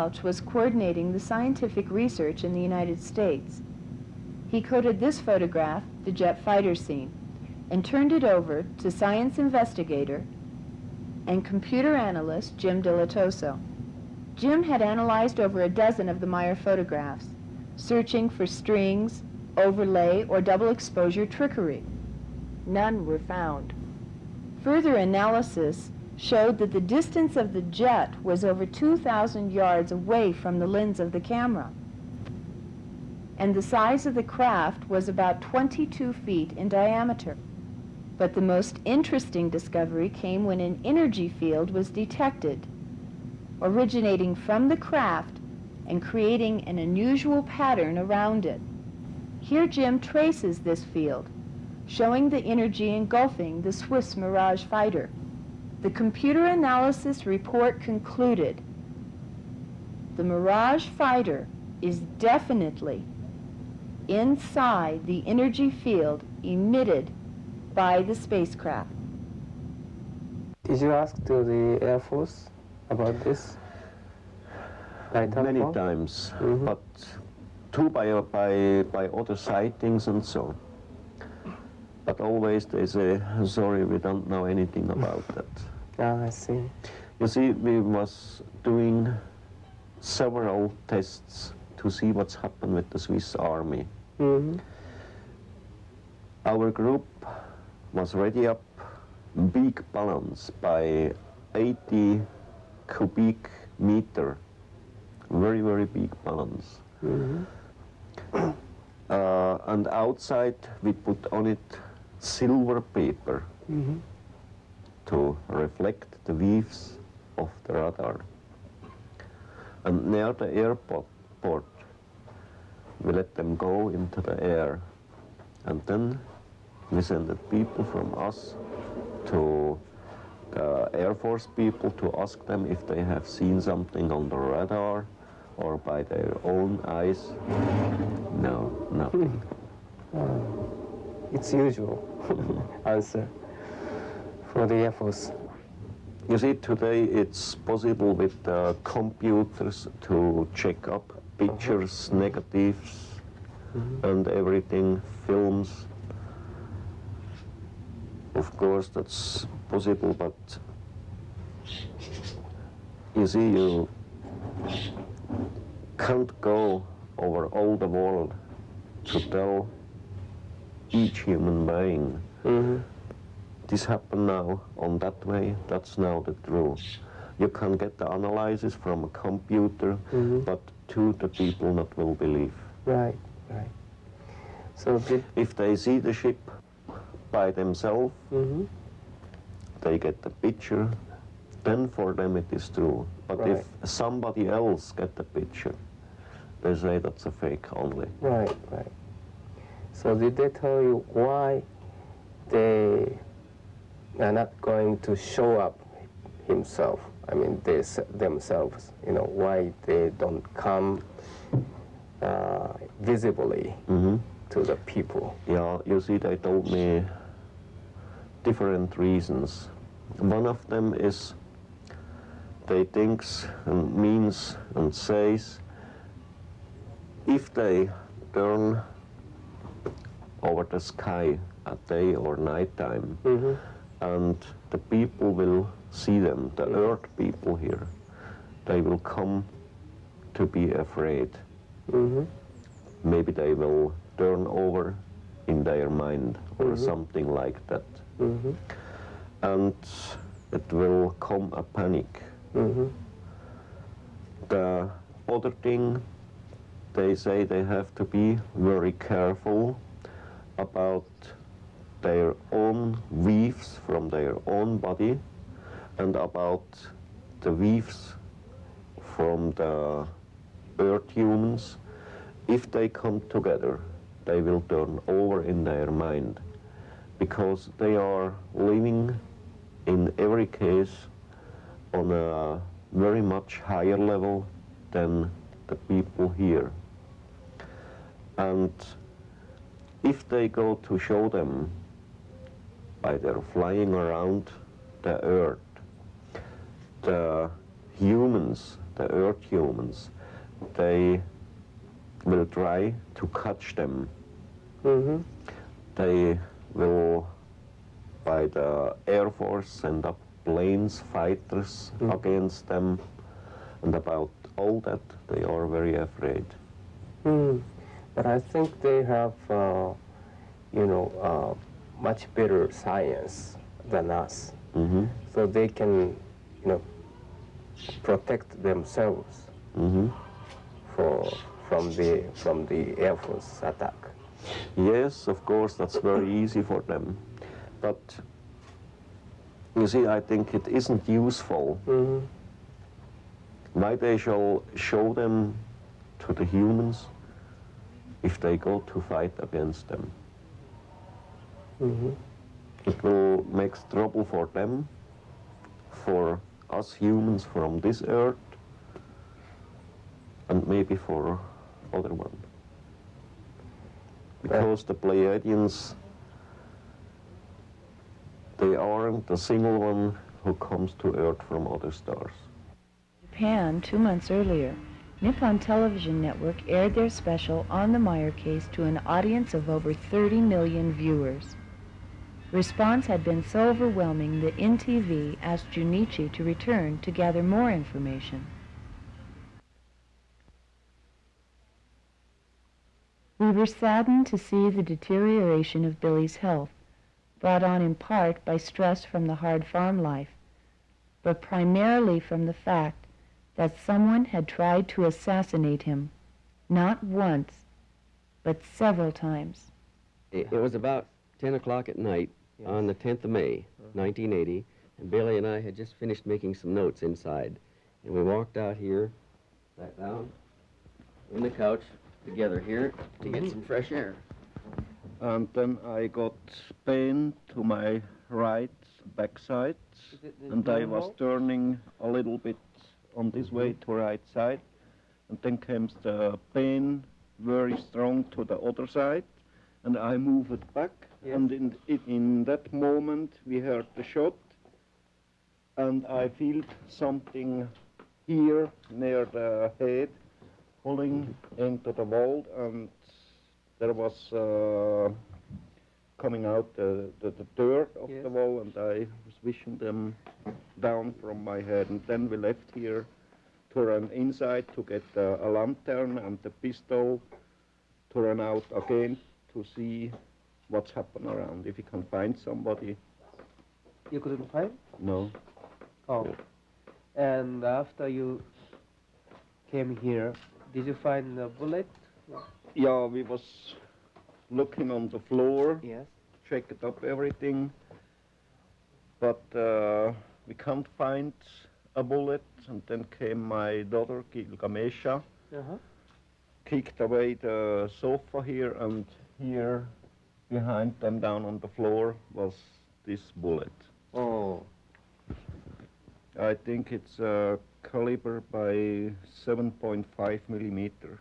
Welch was coordinating the scientific research in the United States. He coded this photograph, the jet fighter scene, and turned it over to science investigator and computer analyst Jim Dilettoso. Jim had analyzed over a dozen of the Meier photographs, searching for strings, overlay, or double exposure trickery. None were found. Further analysis showed that the distance of the jet was over 2,000 yards away from the lens of the camera. And the size of the craft was about 22 feet in diameter. But the most interesting discovery came when an energy field was detected, originating from the craft and creating an unusual pattern around it. Here Jim traces this field, showing the energy engulfing the Swiss Mirage fighter. The computer analysis report concluded the Mirage fighter is definitely inside the energy field emitted by the spacecraft. Did you ask to the Air Force about this? By Many telephone? times, Mhm. but too by, by, by other sightings and so. But always they say, sorry, we don't know anything about that. Ah, I see. You see, we was doing several tests to see what's happened with the Swiss army. hmm Our group was ready up big balloons by 80 cubic meter, very, very big balloons. hmm Uh, and outside we put on it silver paper hmm to reflect the waves of the radar. And near the airport, port, we let them go into the air. And then we send the people from us to the Air Force people to ask them if they have seen something on the radar or by their own eyes. No, nothing. It's usual answer for the Air Force. You see, today it's possible with uh, computers to check up pictures, negatives, and everything, films. Of course, that's possible, but you see, you can't go over all the world to tell each human being hmm this happened now on that way, that's now the truth. You can get the analysis from a computer, Mhm. but to the people not will believe. Right, right. So did If they see the ship by themselves, hmm they get the picture, then for them it is true. But Right. if somebody else get the picture, they say that's a fake only. right, right. So did they tell you why they are not going to show up himself? I mean, they themselves. You know why they don't come uh, visibly hmm to the people. Yeah, you see, they told me different reasons. One of them is they thinks and means and says if they turn over the sky at day or night time hmm and the people will see them, the earth people here, they will come to be afraid hmm maybe they will turn over in their mind or Mhm. something like that. hmm And it will come a panic. hmm The other thing, they say they have to be very careful about their own weaves from their own body and about the weaves from the earth humans. If they come together, they will turn over in their mind because they are living in every case on a very much higher level than the people here. And if they go to show them by their flying around the earth, the humans, the earth humans, they will try to catch them. hmm They will, by the Air Force, send up planes, fighters Mm. against them, and about all that, they are very afraid. Hmm. But I think they have, uh, you know, uh, much better science than us, hmm so they can, you know, protect themselves hmm for from the from the Air Force attack. Yes, of course, that's very easy for them. But you see, I think it isn't useful. hmm Why they shall show them to the humans if they go to fight against them? Hmm It will make trouble for them, for us humans from this earth, and maybe for other one. because the Pleiadians, they aren't the single one who comes to Earth from other stars. Japan, two months earlier, Nippon Television Network aired their special on the Meier case to an audience of over 30 million viewers. Response had been so overwhelming that NTV asked Junichi to return to gather more information. We were saddened to see the deterioration of Billy's health, brought on in part by stress from the hard farm life, but primarily from the fact that someone had tried to assassinate him, not once, but several times. It, it was about 10 o'clock at night on the 10th of May, uh-huh. 1980, and Billy and I had just finished making some notes inside. And we walked out here, sat down on the couch together here to get some fresh air. And then I got pain to my right backside, and I was turning a little bit on this way to right side, and then came the pain very strong to the other side, and I moved it back, and in, in, in that moment we heard the shot, and I felt something here near the head pulling into the wall, and there was uh, coming out the, the, the dirt of the wall, and I was wishing them down from my head. And then we left here to run inside to get uh, a lantern and the pistol to run out again to see what's happened around, if we can find somebody. You couldn't find? No. Oh. And after you came here, did you find a bullet? Yeah, we was looking on the floor. Yes. Checked up everything. But uh, we can't find a bullet. And then came my daughter, Gilgamesha, Uh-huh. kicked away the sofa here, and here behind them down on the floor was this bullet. Oh. I think it's a caliber by 7.5 millimeter.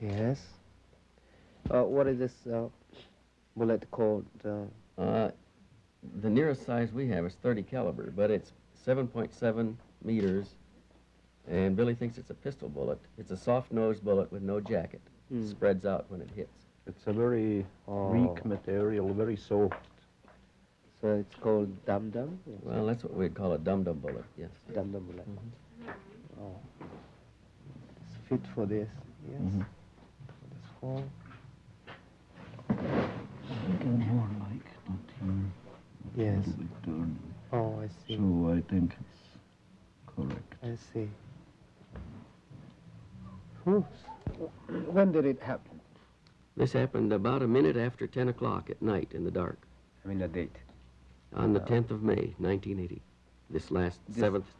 Yes. Uh, what is this uh, bullet called? Uh, Uh, the nearest size we have is 30 caliber, but it's 7.7 meters, and Billy thinks it's a pistol bullet. It's a soft-nosed bullet with no jacket. Hmm. Spreads out when it hits. It's a very Oh. weak material, very soft. so it's called dum dum. Well, that's what we'd call a dum-dum bullet, yes. Dum dum bullet. Oh. It's fit for this. Yes. Mhm. This hole. Again, more like that here. Yes. little bit turn. Oh, I see. So I think it's correct. I see. Whew. When did it happen? This happened about a minute after 10 o'clock at night in the dark I mean the date. on the Uh, 10th of May, 1980. This last This- seventh,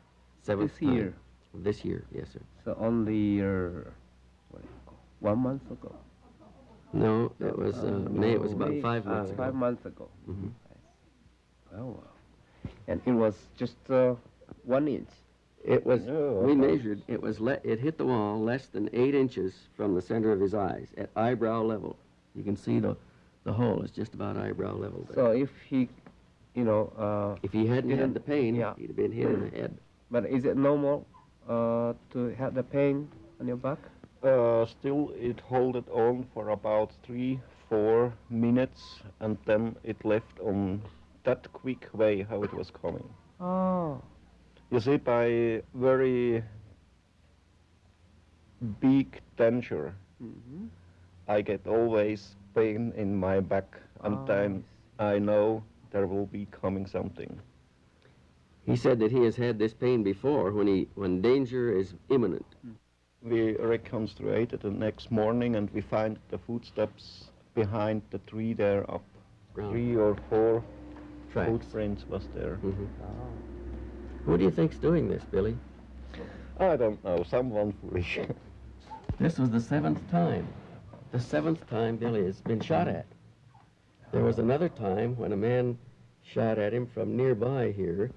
seventh this year? time. This year, yes, sir. So only uh, what do you call, one month ago. No, it was uh, May. It was about May, five uh, months ago. Five months ago. Mhm. Oh wow. And it was just uh, one inch. It was. Yeah, we measured. It was. Le- it hit the wall less than eight inches from the center of his eyes at eyebrow level. You can see the, the hole is just about eyebrow level. There. So if he, you know, uh, if he hadn't had the pain, yeah. he'd have been hit in the head. but is it normal uh, to have the pain on your back? Uh, still, it held it on for about three, four minutes, and then it left on that quick way how it was coming. Oh. You see, by very big danger, Mm-hmm. I get always pain in my back, and Oh, then I know there will be coming something. He said that he has had this pain before when he when danger is imminent. We reconstructed the next morning, and we find the footsteps behind the tree there up. Ground. Three or four Tracks. footprints was there. Mhm. Who do you think's doing this, Billy? I don't know, someone foolish. This was the seventh time. The seventh time Billy has been shot at. There was another time when a man shot at him from nearby here.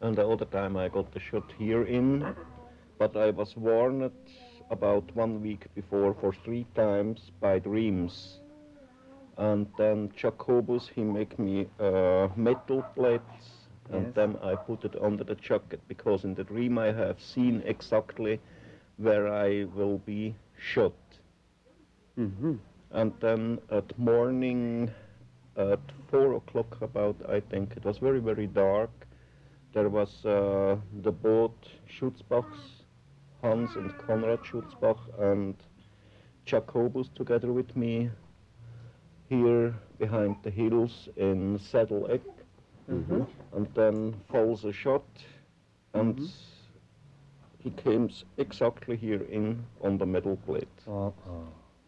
and all the time I got the shot here in, but I was warned about one week before for three times by dreams And then Jacobus, he make me uh, metal plates, and Yes. then I put it under the jacket because in the dream I have seen exactly where I will be shot. Mm-hmm. And then at morning, at four o'clock about, I think it was very very dark. There was uh, the boat Schutzbachs, Hans and Konrad Schutzbach, and Jacobus together with me here behind the hills in Sädelegg. Mhm. And then falls a shot, and Mhm. he came exactly here in on the metal plate.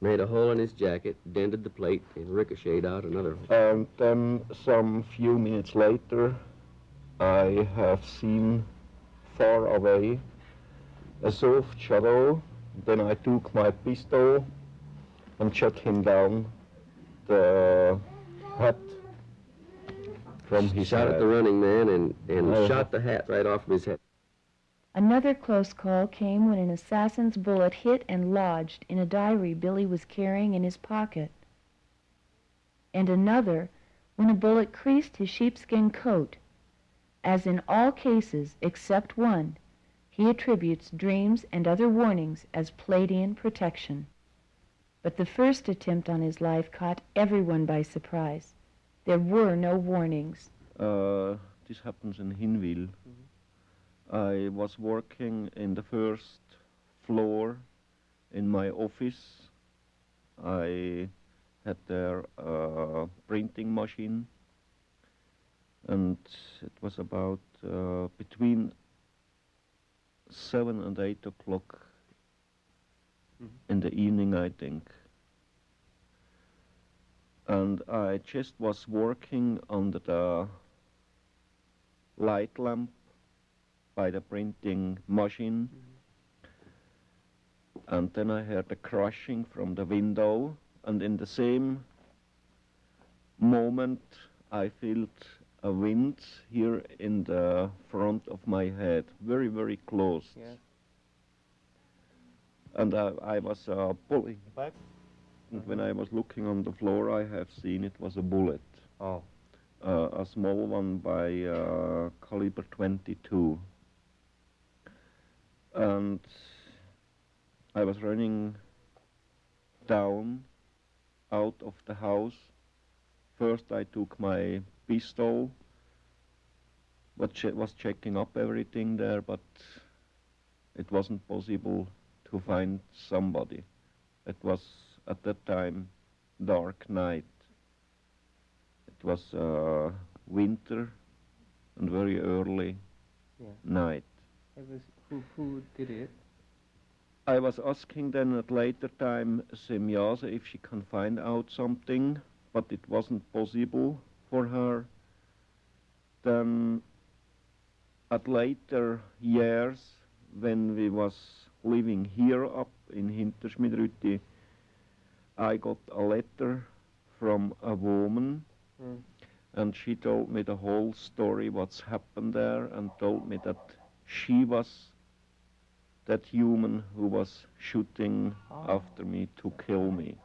Made a hole in his jacket, dented the plate, and ricocheted out another hole. And then some few minutes later, I have seen far away a soft shadow. Then I took my pistol and shot him down the hat from his Shot head. at the running man and, and Oh. shot the hat right off of his head. Another close call came when an assassin's bullet hit and lodged in a diary Billy was carrying in his pocket. And another when a bullet creased his sheepskin coat. As in all cases except one, he attributes dreams and other warnings as Pleiadian protection. But the first attempt on his life caught everyone by surprise. There were no warnings. Uh, this happens in Hinwil. I was working in the first floor in my office. I had there a printing machine, and it was about uh, between seven and eight o'clock in the evening, I think. And I just was working under the light lamp by the printing machine. And then I heard a crashing from the window, and in the same moment I felt a wind here in the front of my head, very, very close. Yes. And I, I was uh, pulling back. And when I was looking on the floor, I have seen it was a bullet. Oh. Uh, a small one by uh, caliber 22. And I was running down out of the house. First, I took my pistol, che- was checking up everything there, but it wasn't possible to find somebody. It was at that time dark night. It was uh, winter and very early Yeah. night. It was who who did it? I was asking then at later time Semjase if she can find out something, but it wasn't possible for her. Then at later years, when we was living here up in Hinterschmidrütti, I got a letter from a woman Mm. and she told me the whole story what's happened there and told me that she was that human who was shooting Ah. after me to kill me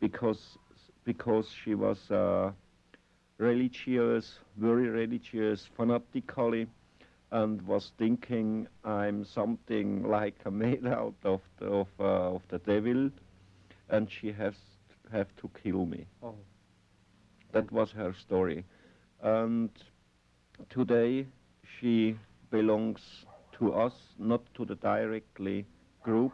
because because she was uh, religious very religious fanatically and was thinking I'm something like a made out of the, of, uh, of the devil and she has have to kill me Oh. that was her story. And today she belongs to us, not to the directly group,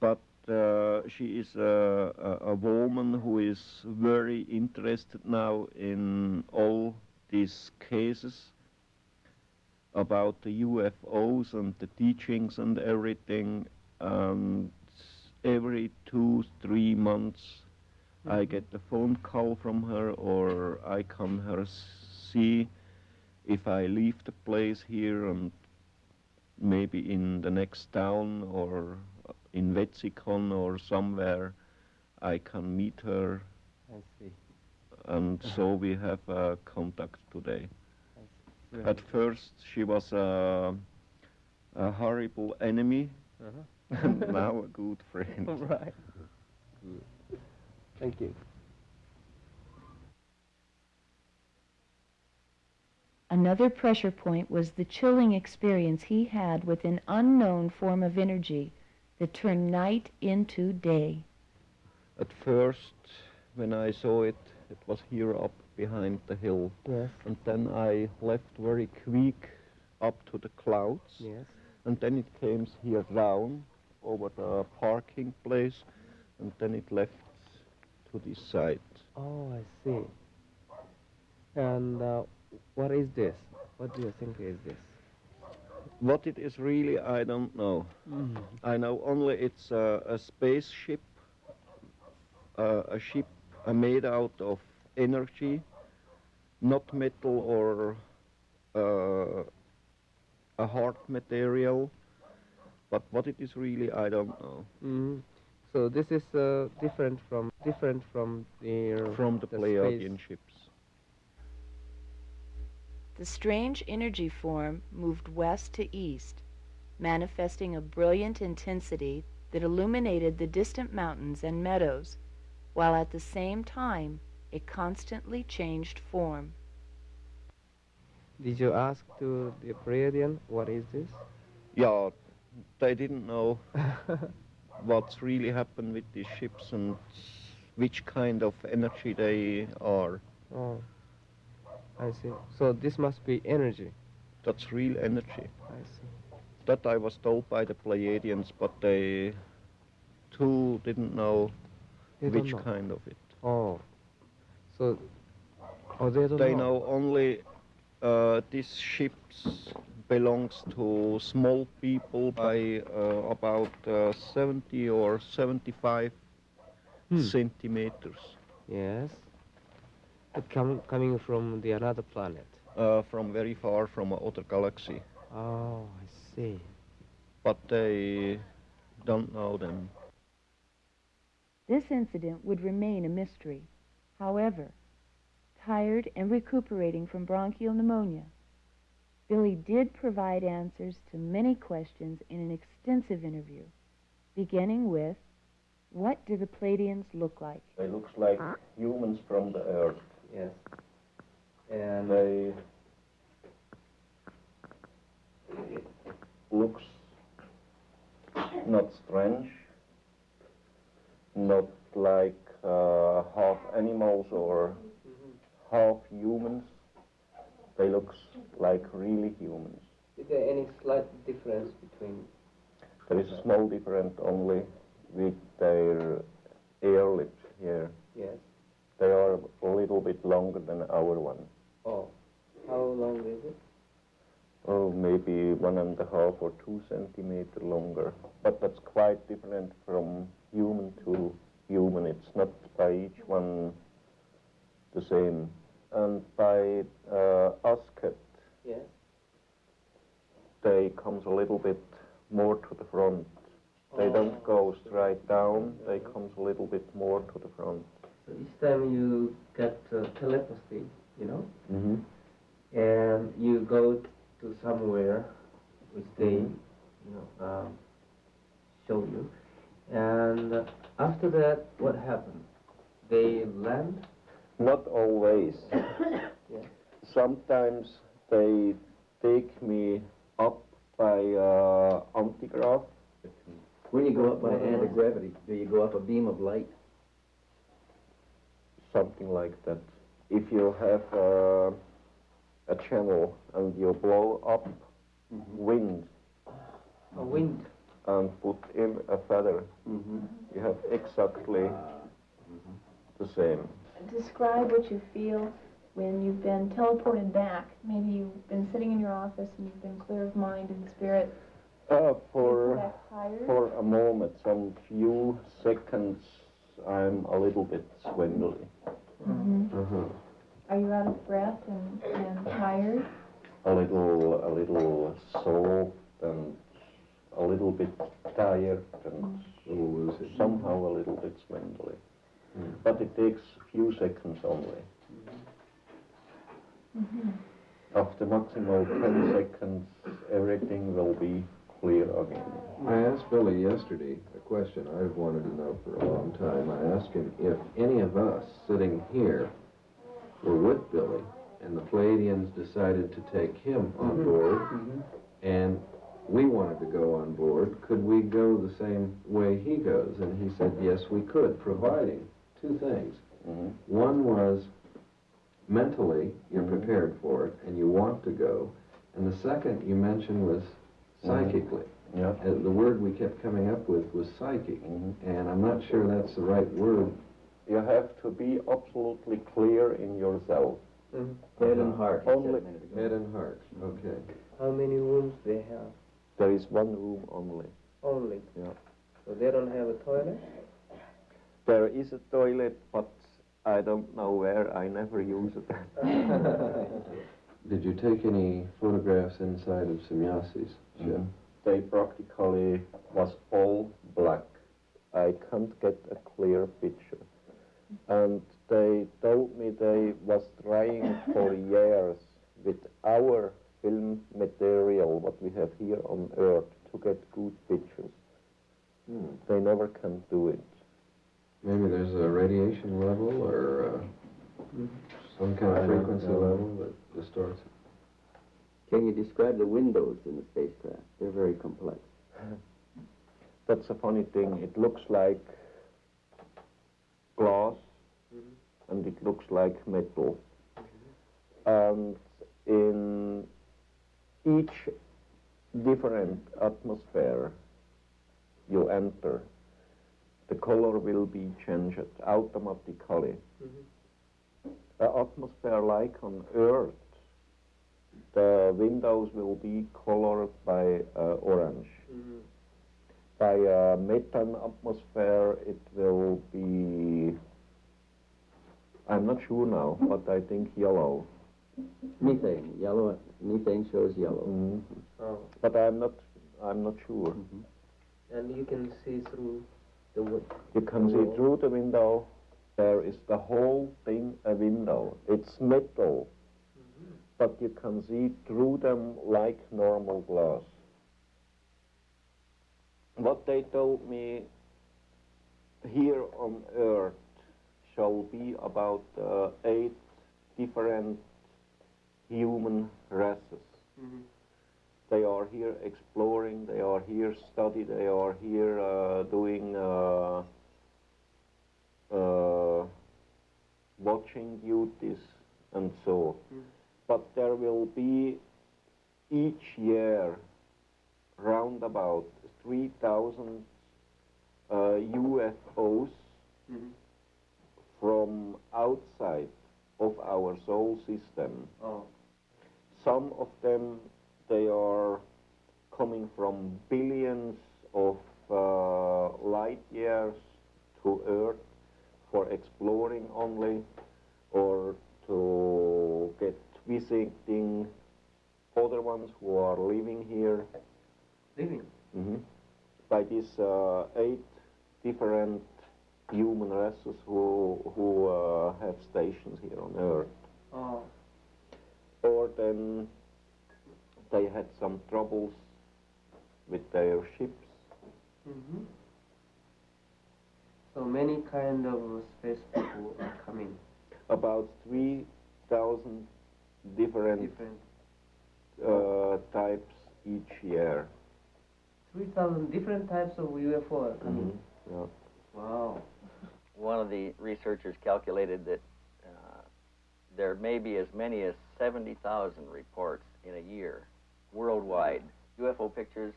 but uh, she is a, a, a woman who is very interested now in all these cases about the UFOs and the teachings and everything. And every two, three months, I get a phone call from her, or I come her see if I leave the place here and maybe in the next town or in Wetzikon or somewhere, I can meet her, I see. and so we have uh, contact today. At first, she was a, a horrible enemy, Uh-huh. now a good friend. All right. Thank you. Another pressure point was the chilling experience he had with an unknown form of energy that turned night into day. At first, when I saw it, it was here up behind the hill. Yes. And then I left very quick up to the clouds. Yes. And then it came here down over the parking place, and then it left to this side. Oh, I see. And uh, what is this? What do you think is this? What it is really, I don't know. Mm. I know only it's a, a spaceship, uh, a ship uh, made out of energy, not metal or uh, a hard material. But what it is really, I don't know. Mm. So this is uh, different from different from the From the, the Pleiadian space- ships. The strange energy form moved west to east, manifesting a brilliant intensity that illuminated the distant mountains and meadows, while at the same time it constantly changed form. Did you ask to the Pleiadian what is this? Yeah, they didn't know what's really happened with these ships and which kind of energy they are. Oh, I see. So this must be energy. That's real energy. I see. That I was told by the Pleiadians, but they too didn't know They which know. kind of it. Oh, so oh they don't They know. know only uh, these ships belongs to small people by uh, about uh, 70 or 75 Hmm. centimeters Yes. It com- coming from the another planet. uh, from very far from another galaxy. Oh, I see. But they don't know them. This incident would remain a mystery. However, tired and recuperating from bronchial pneumonia, Billy did provide answers to many questions in an extensive interview, beginning with, what do the Pleiadians look like? They looks like humans from the Earth. Yes. And They looks not strange, not like uh, half animals or half humans. They look like really humans. is there any slight difference between? There is a small difference only with their air lips here. Yes. They are a little bit longer than our one. Oh, how long is it? Oh, maybe one and a half or two centimeter longer. But that's quite different from human to human. It's not by each one the same. And by uh, Asket, Yes. they comes a little bit more to the front. They don't go straight down. They comes a little bit more to the front. So each time you get uh, telepathy, you know, Mm-hmm. and you go to somewhere which they, you know, um, show you, and after that, what happens? They land. Not always. Yeah. Sometimes they take me up by uh, antigraph. When you go up by anti-gravity, do you go up a beam of light? something like that. If you have uh, a channel and you blow up wind A wind. and put in a feather, Mm-hmm. you have exactly the same. Describe what you feel when you've been teleported back. Maybe you've been sitting in your office and you've been clear of mind and spirit. Uh, for feel that tired? for a moment, some few seconds, I'm a little bit swindly. Mhm. Uh-huh. Are you out of breath and, and tired? A little, a little soft and a little bit tired and somehow a little bit swindly. But it takes a few seconds only. Mhm. After maximal 10 seconds, everything will be clear again. I asked Billy yesterday a question I've wanted to know for a long time. I asked him if any of us sitting here were with Billy and the Pleiadians decided to take him on Mm-hmm. board, and we wanted to go on board. Could we go the same way he goes? And he said, yes, we could, providing two things. Mm-hmm. One was mentally, you're Mm-hmm. prepared for it, and you want to go. And the second you mentioned was psychically. Mm-hmm. Yeah. Uh, the word we kept coming up with was psychic, Mm-hmm. and I'm not sure that's the right word. You have to be absolutely clear in yourself. Head and heart, he said a Only. Head and heart. Okay. How many rooms they have? there is one room only. Only. Yeah. So they don't have a toilet? There is a toilet, but I don't know where. I never use it. Did you take any photographs inside of Semjase's ship? Mhm. They practically was all black. I can't get a clear picture. And they told me they was trying for years with our film material, what we have here on Earth, to get good pictures. They never can do it. Maybe there's a radiation level or uh, some kind of frequency level that distorts it. Can you describe the windows in the spacecraft? They're very complex. That's a funny thing. It looks like glass and it looks like metal. And in each different atmosphere you enter, the color will be changed automatically. The atmosphere like on Earth, the windows will be colored by uh, orange. By uh, methane atmosphere, it will be, I'm not sure now, but I think yellow. Methane, yellow, methane shows yellow. Mhm. Oh. But I'm not, I'm not sure. And you can see through the. You can see through the window, there is the whole thing a window. It's metal, but you can see through them like normal glass. What they told me here on Earth shall be about uh, eight different human races. They are here exploring, they are here study, they are here uh, doing uh, uh, watching duties and so. But there will be each year round about 3,000 uh, UFOs from outside of our solar system. Oh. Some of them, they are coming from billions of uh, light years to Earth for exploring only or to get visiting other ones who are living here. Living? hmm By these uh, eight different human races who, who uh, have stations here on Earth Oh. or then they had some troubles with their ships. hmm So many kind of space people are coming. About 3,000 different, Different. Uh, types each year. 3,000 different types of UFO are coming. Yeah. Wow. One of the researchers calculated that uh, there may be as many as 70,000 reports in a year worldwide. UFO pictures,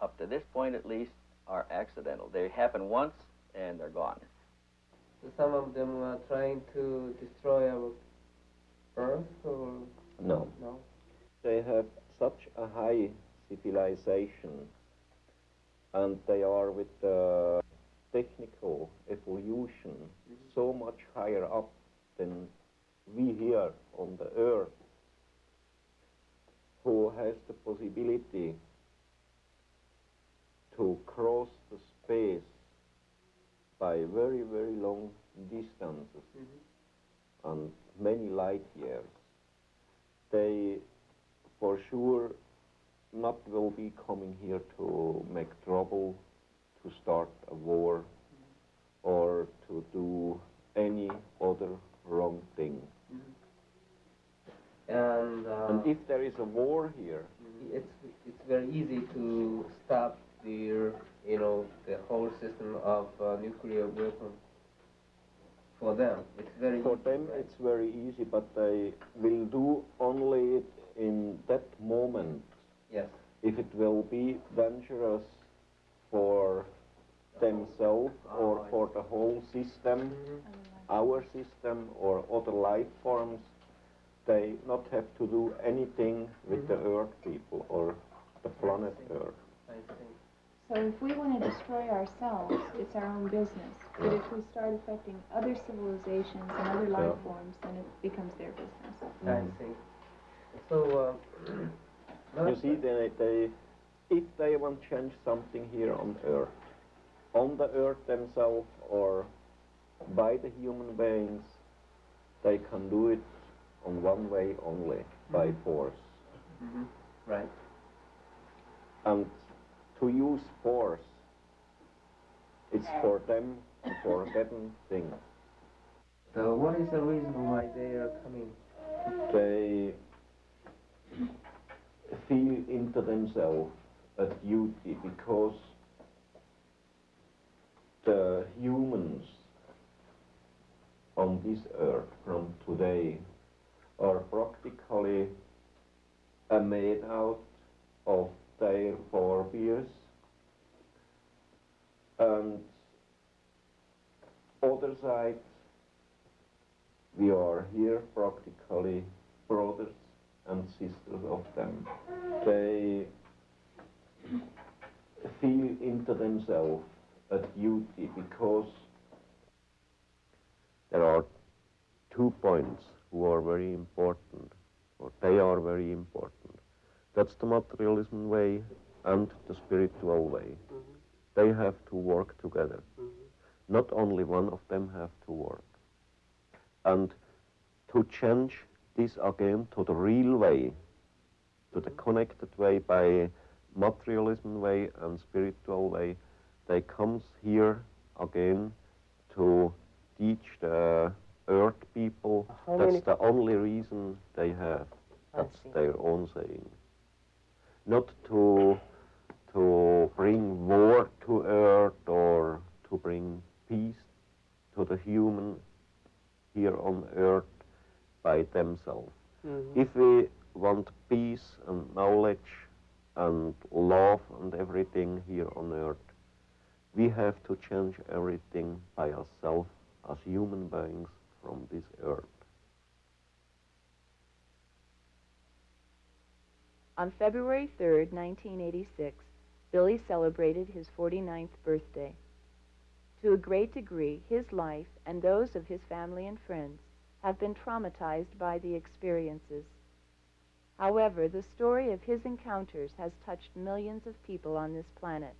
up to this point at least, are accidental. They happen once and they're gone. So some of them are trying to destroy our Earth or No. no? They have such a high civilization and they are with the technical evolution mm-hmm. so much higher up than we here on the earth who has the possibility to cross the space by very very long distances mm-hmm. and many light years they for sure not will be coming here to make trouble, to start a war, mm-hmm. or to do any other wrong thing. If there is a war here, it's it's very easy to stop the you know the whole system of uh, nuclear weapons. For them, it's very for easy, them right? it's very easy, but they will do only it in that moment. Yes. If it will be dangerous for themselves or for the whole system, our system or other life forms, they not have to do anything with the Earth people or the planet Earth. I see. So if we want to destroy ourselves, it's our own business. But Yeah. if we start affecting other civilizations and other life Yeah. forms, then it becomes their business. I see. So, uh, You see, they, they, if they want to change something here on Earth, on the Earth themselves or by the human beings, they can do it on one way only, by force. Mhm. Right. And to use force, it's for them a forbidden thing. So, what is the reason why they are coming? They feel into themselves a duty because the humans on this earth from today are practically made out of their forebears and other side we are here practically brothers and sisters of them. They feel into themselves a duty because there are two points who are very important, or they are very important. That's the materialism way and the spiritual way. Mm-hmm. They have to work together. Mm-hmm. Not only one of them have to work. And to change this again to the real way, to the mm-hmm. connected way by materialism way and spiritual way, they comes here again to teach the earth people. How That's many- the only reason they have. That's their own saying. Not to to bring war to earth or to bring peace to the human here on earth by themselves. Mhm. If we want peace and knowledge and love and everything here on earth, we have to change everything by ourselves as human beings from this earth. On February 3rd, 1986, Billy celebrated his 49th birthday. To a great degree, his life and those of his family and friends have been traumatized by the experiences. However, the story of his encounters has touched millions of people on this planet,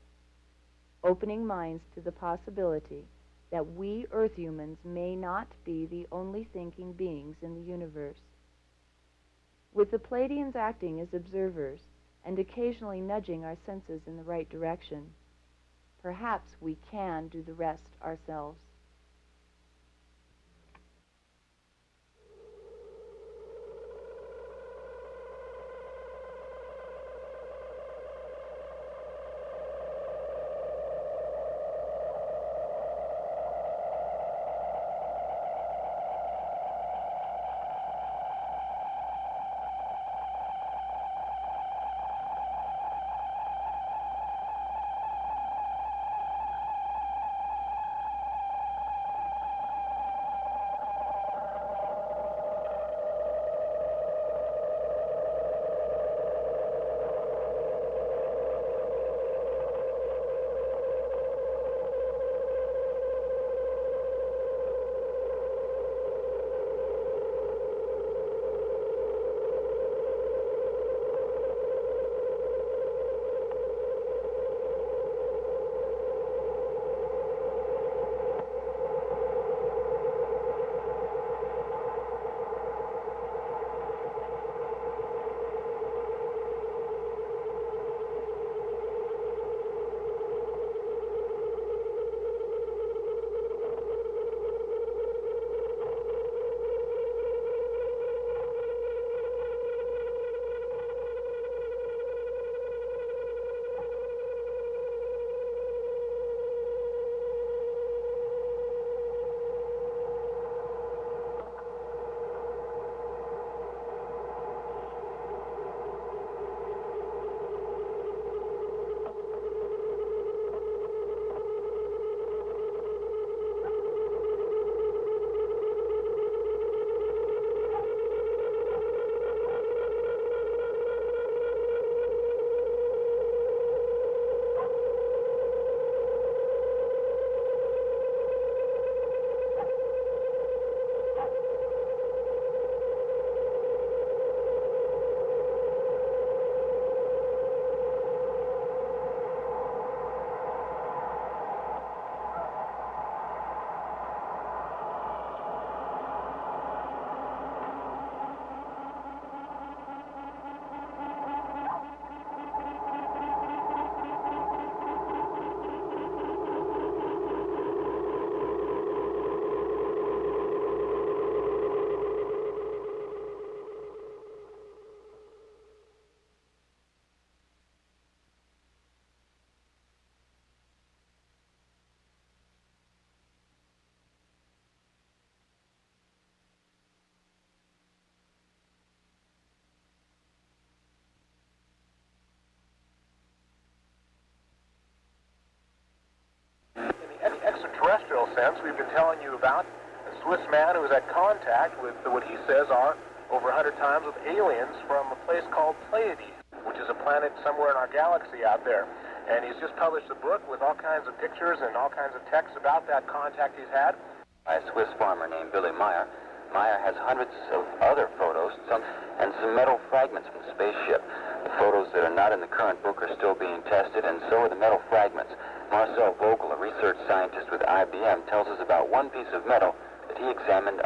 opening minds to the possibility that we Earth humans may not be the only thinking beings in the universe. With the Pleiadians acting as observers and occasionally nudging our senses in the right direction, perhaps we can do the rest ourselves. Since, we've been telling you about a Swiss man who was at contact with what he says are over 100 times with aliens from a place called Pleiades, which is a planet somewhere in our galaxy out there. And he's just published a book with all kinds of pictures and all kinds of texts about that contact he's had. by a Swiss farmer named Billy Meier. Meier has hundreds of other photos some, and some metal fragments from the spaceship. The photos that are not in the current book are still being tested, and so are the metal fragments. Marcel Vogel, a research scientist with IBM, tells us about one piece of metal that he examined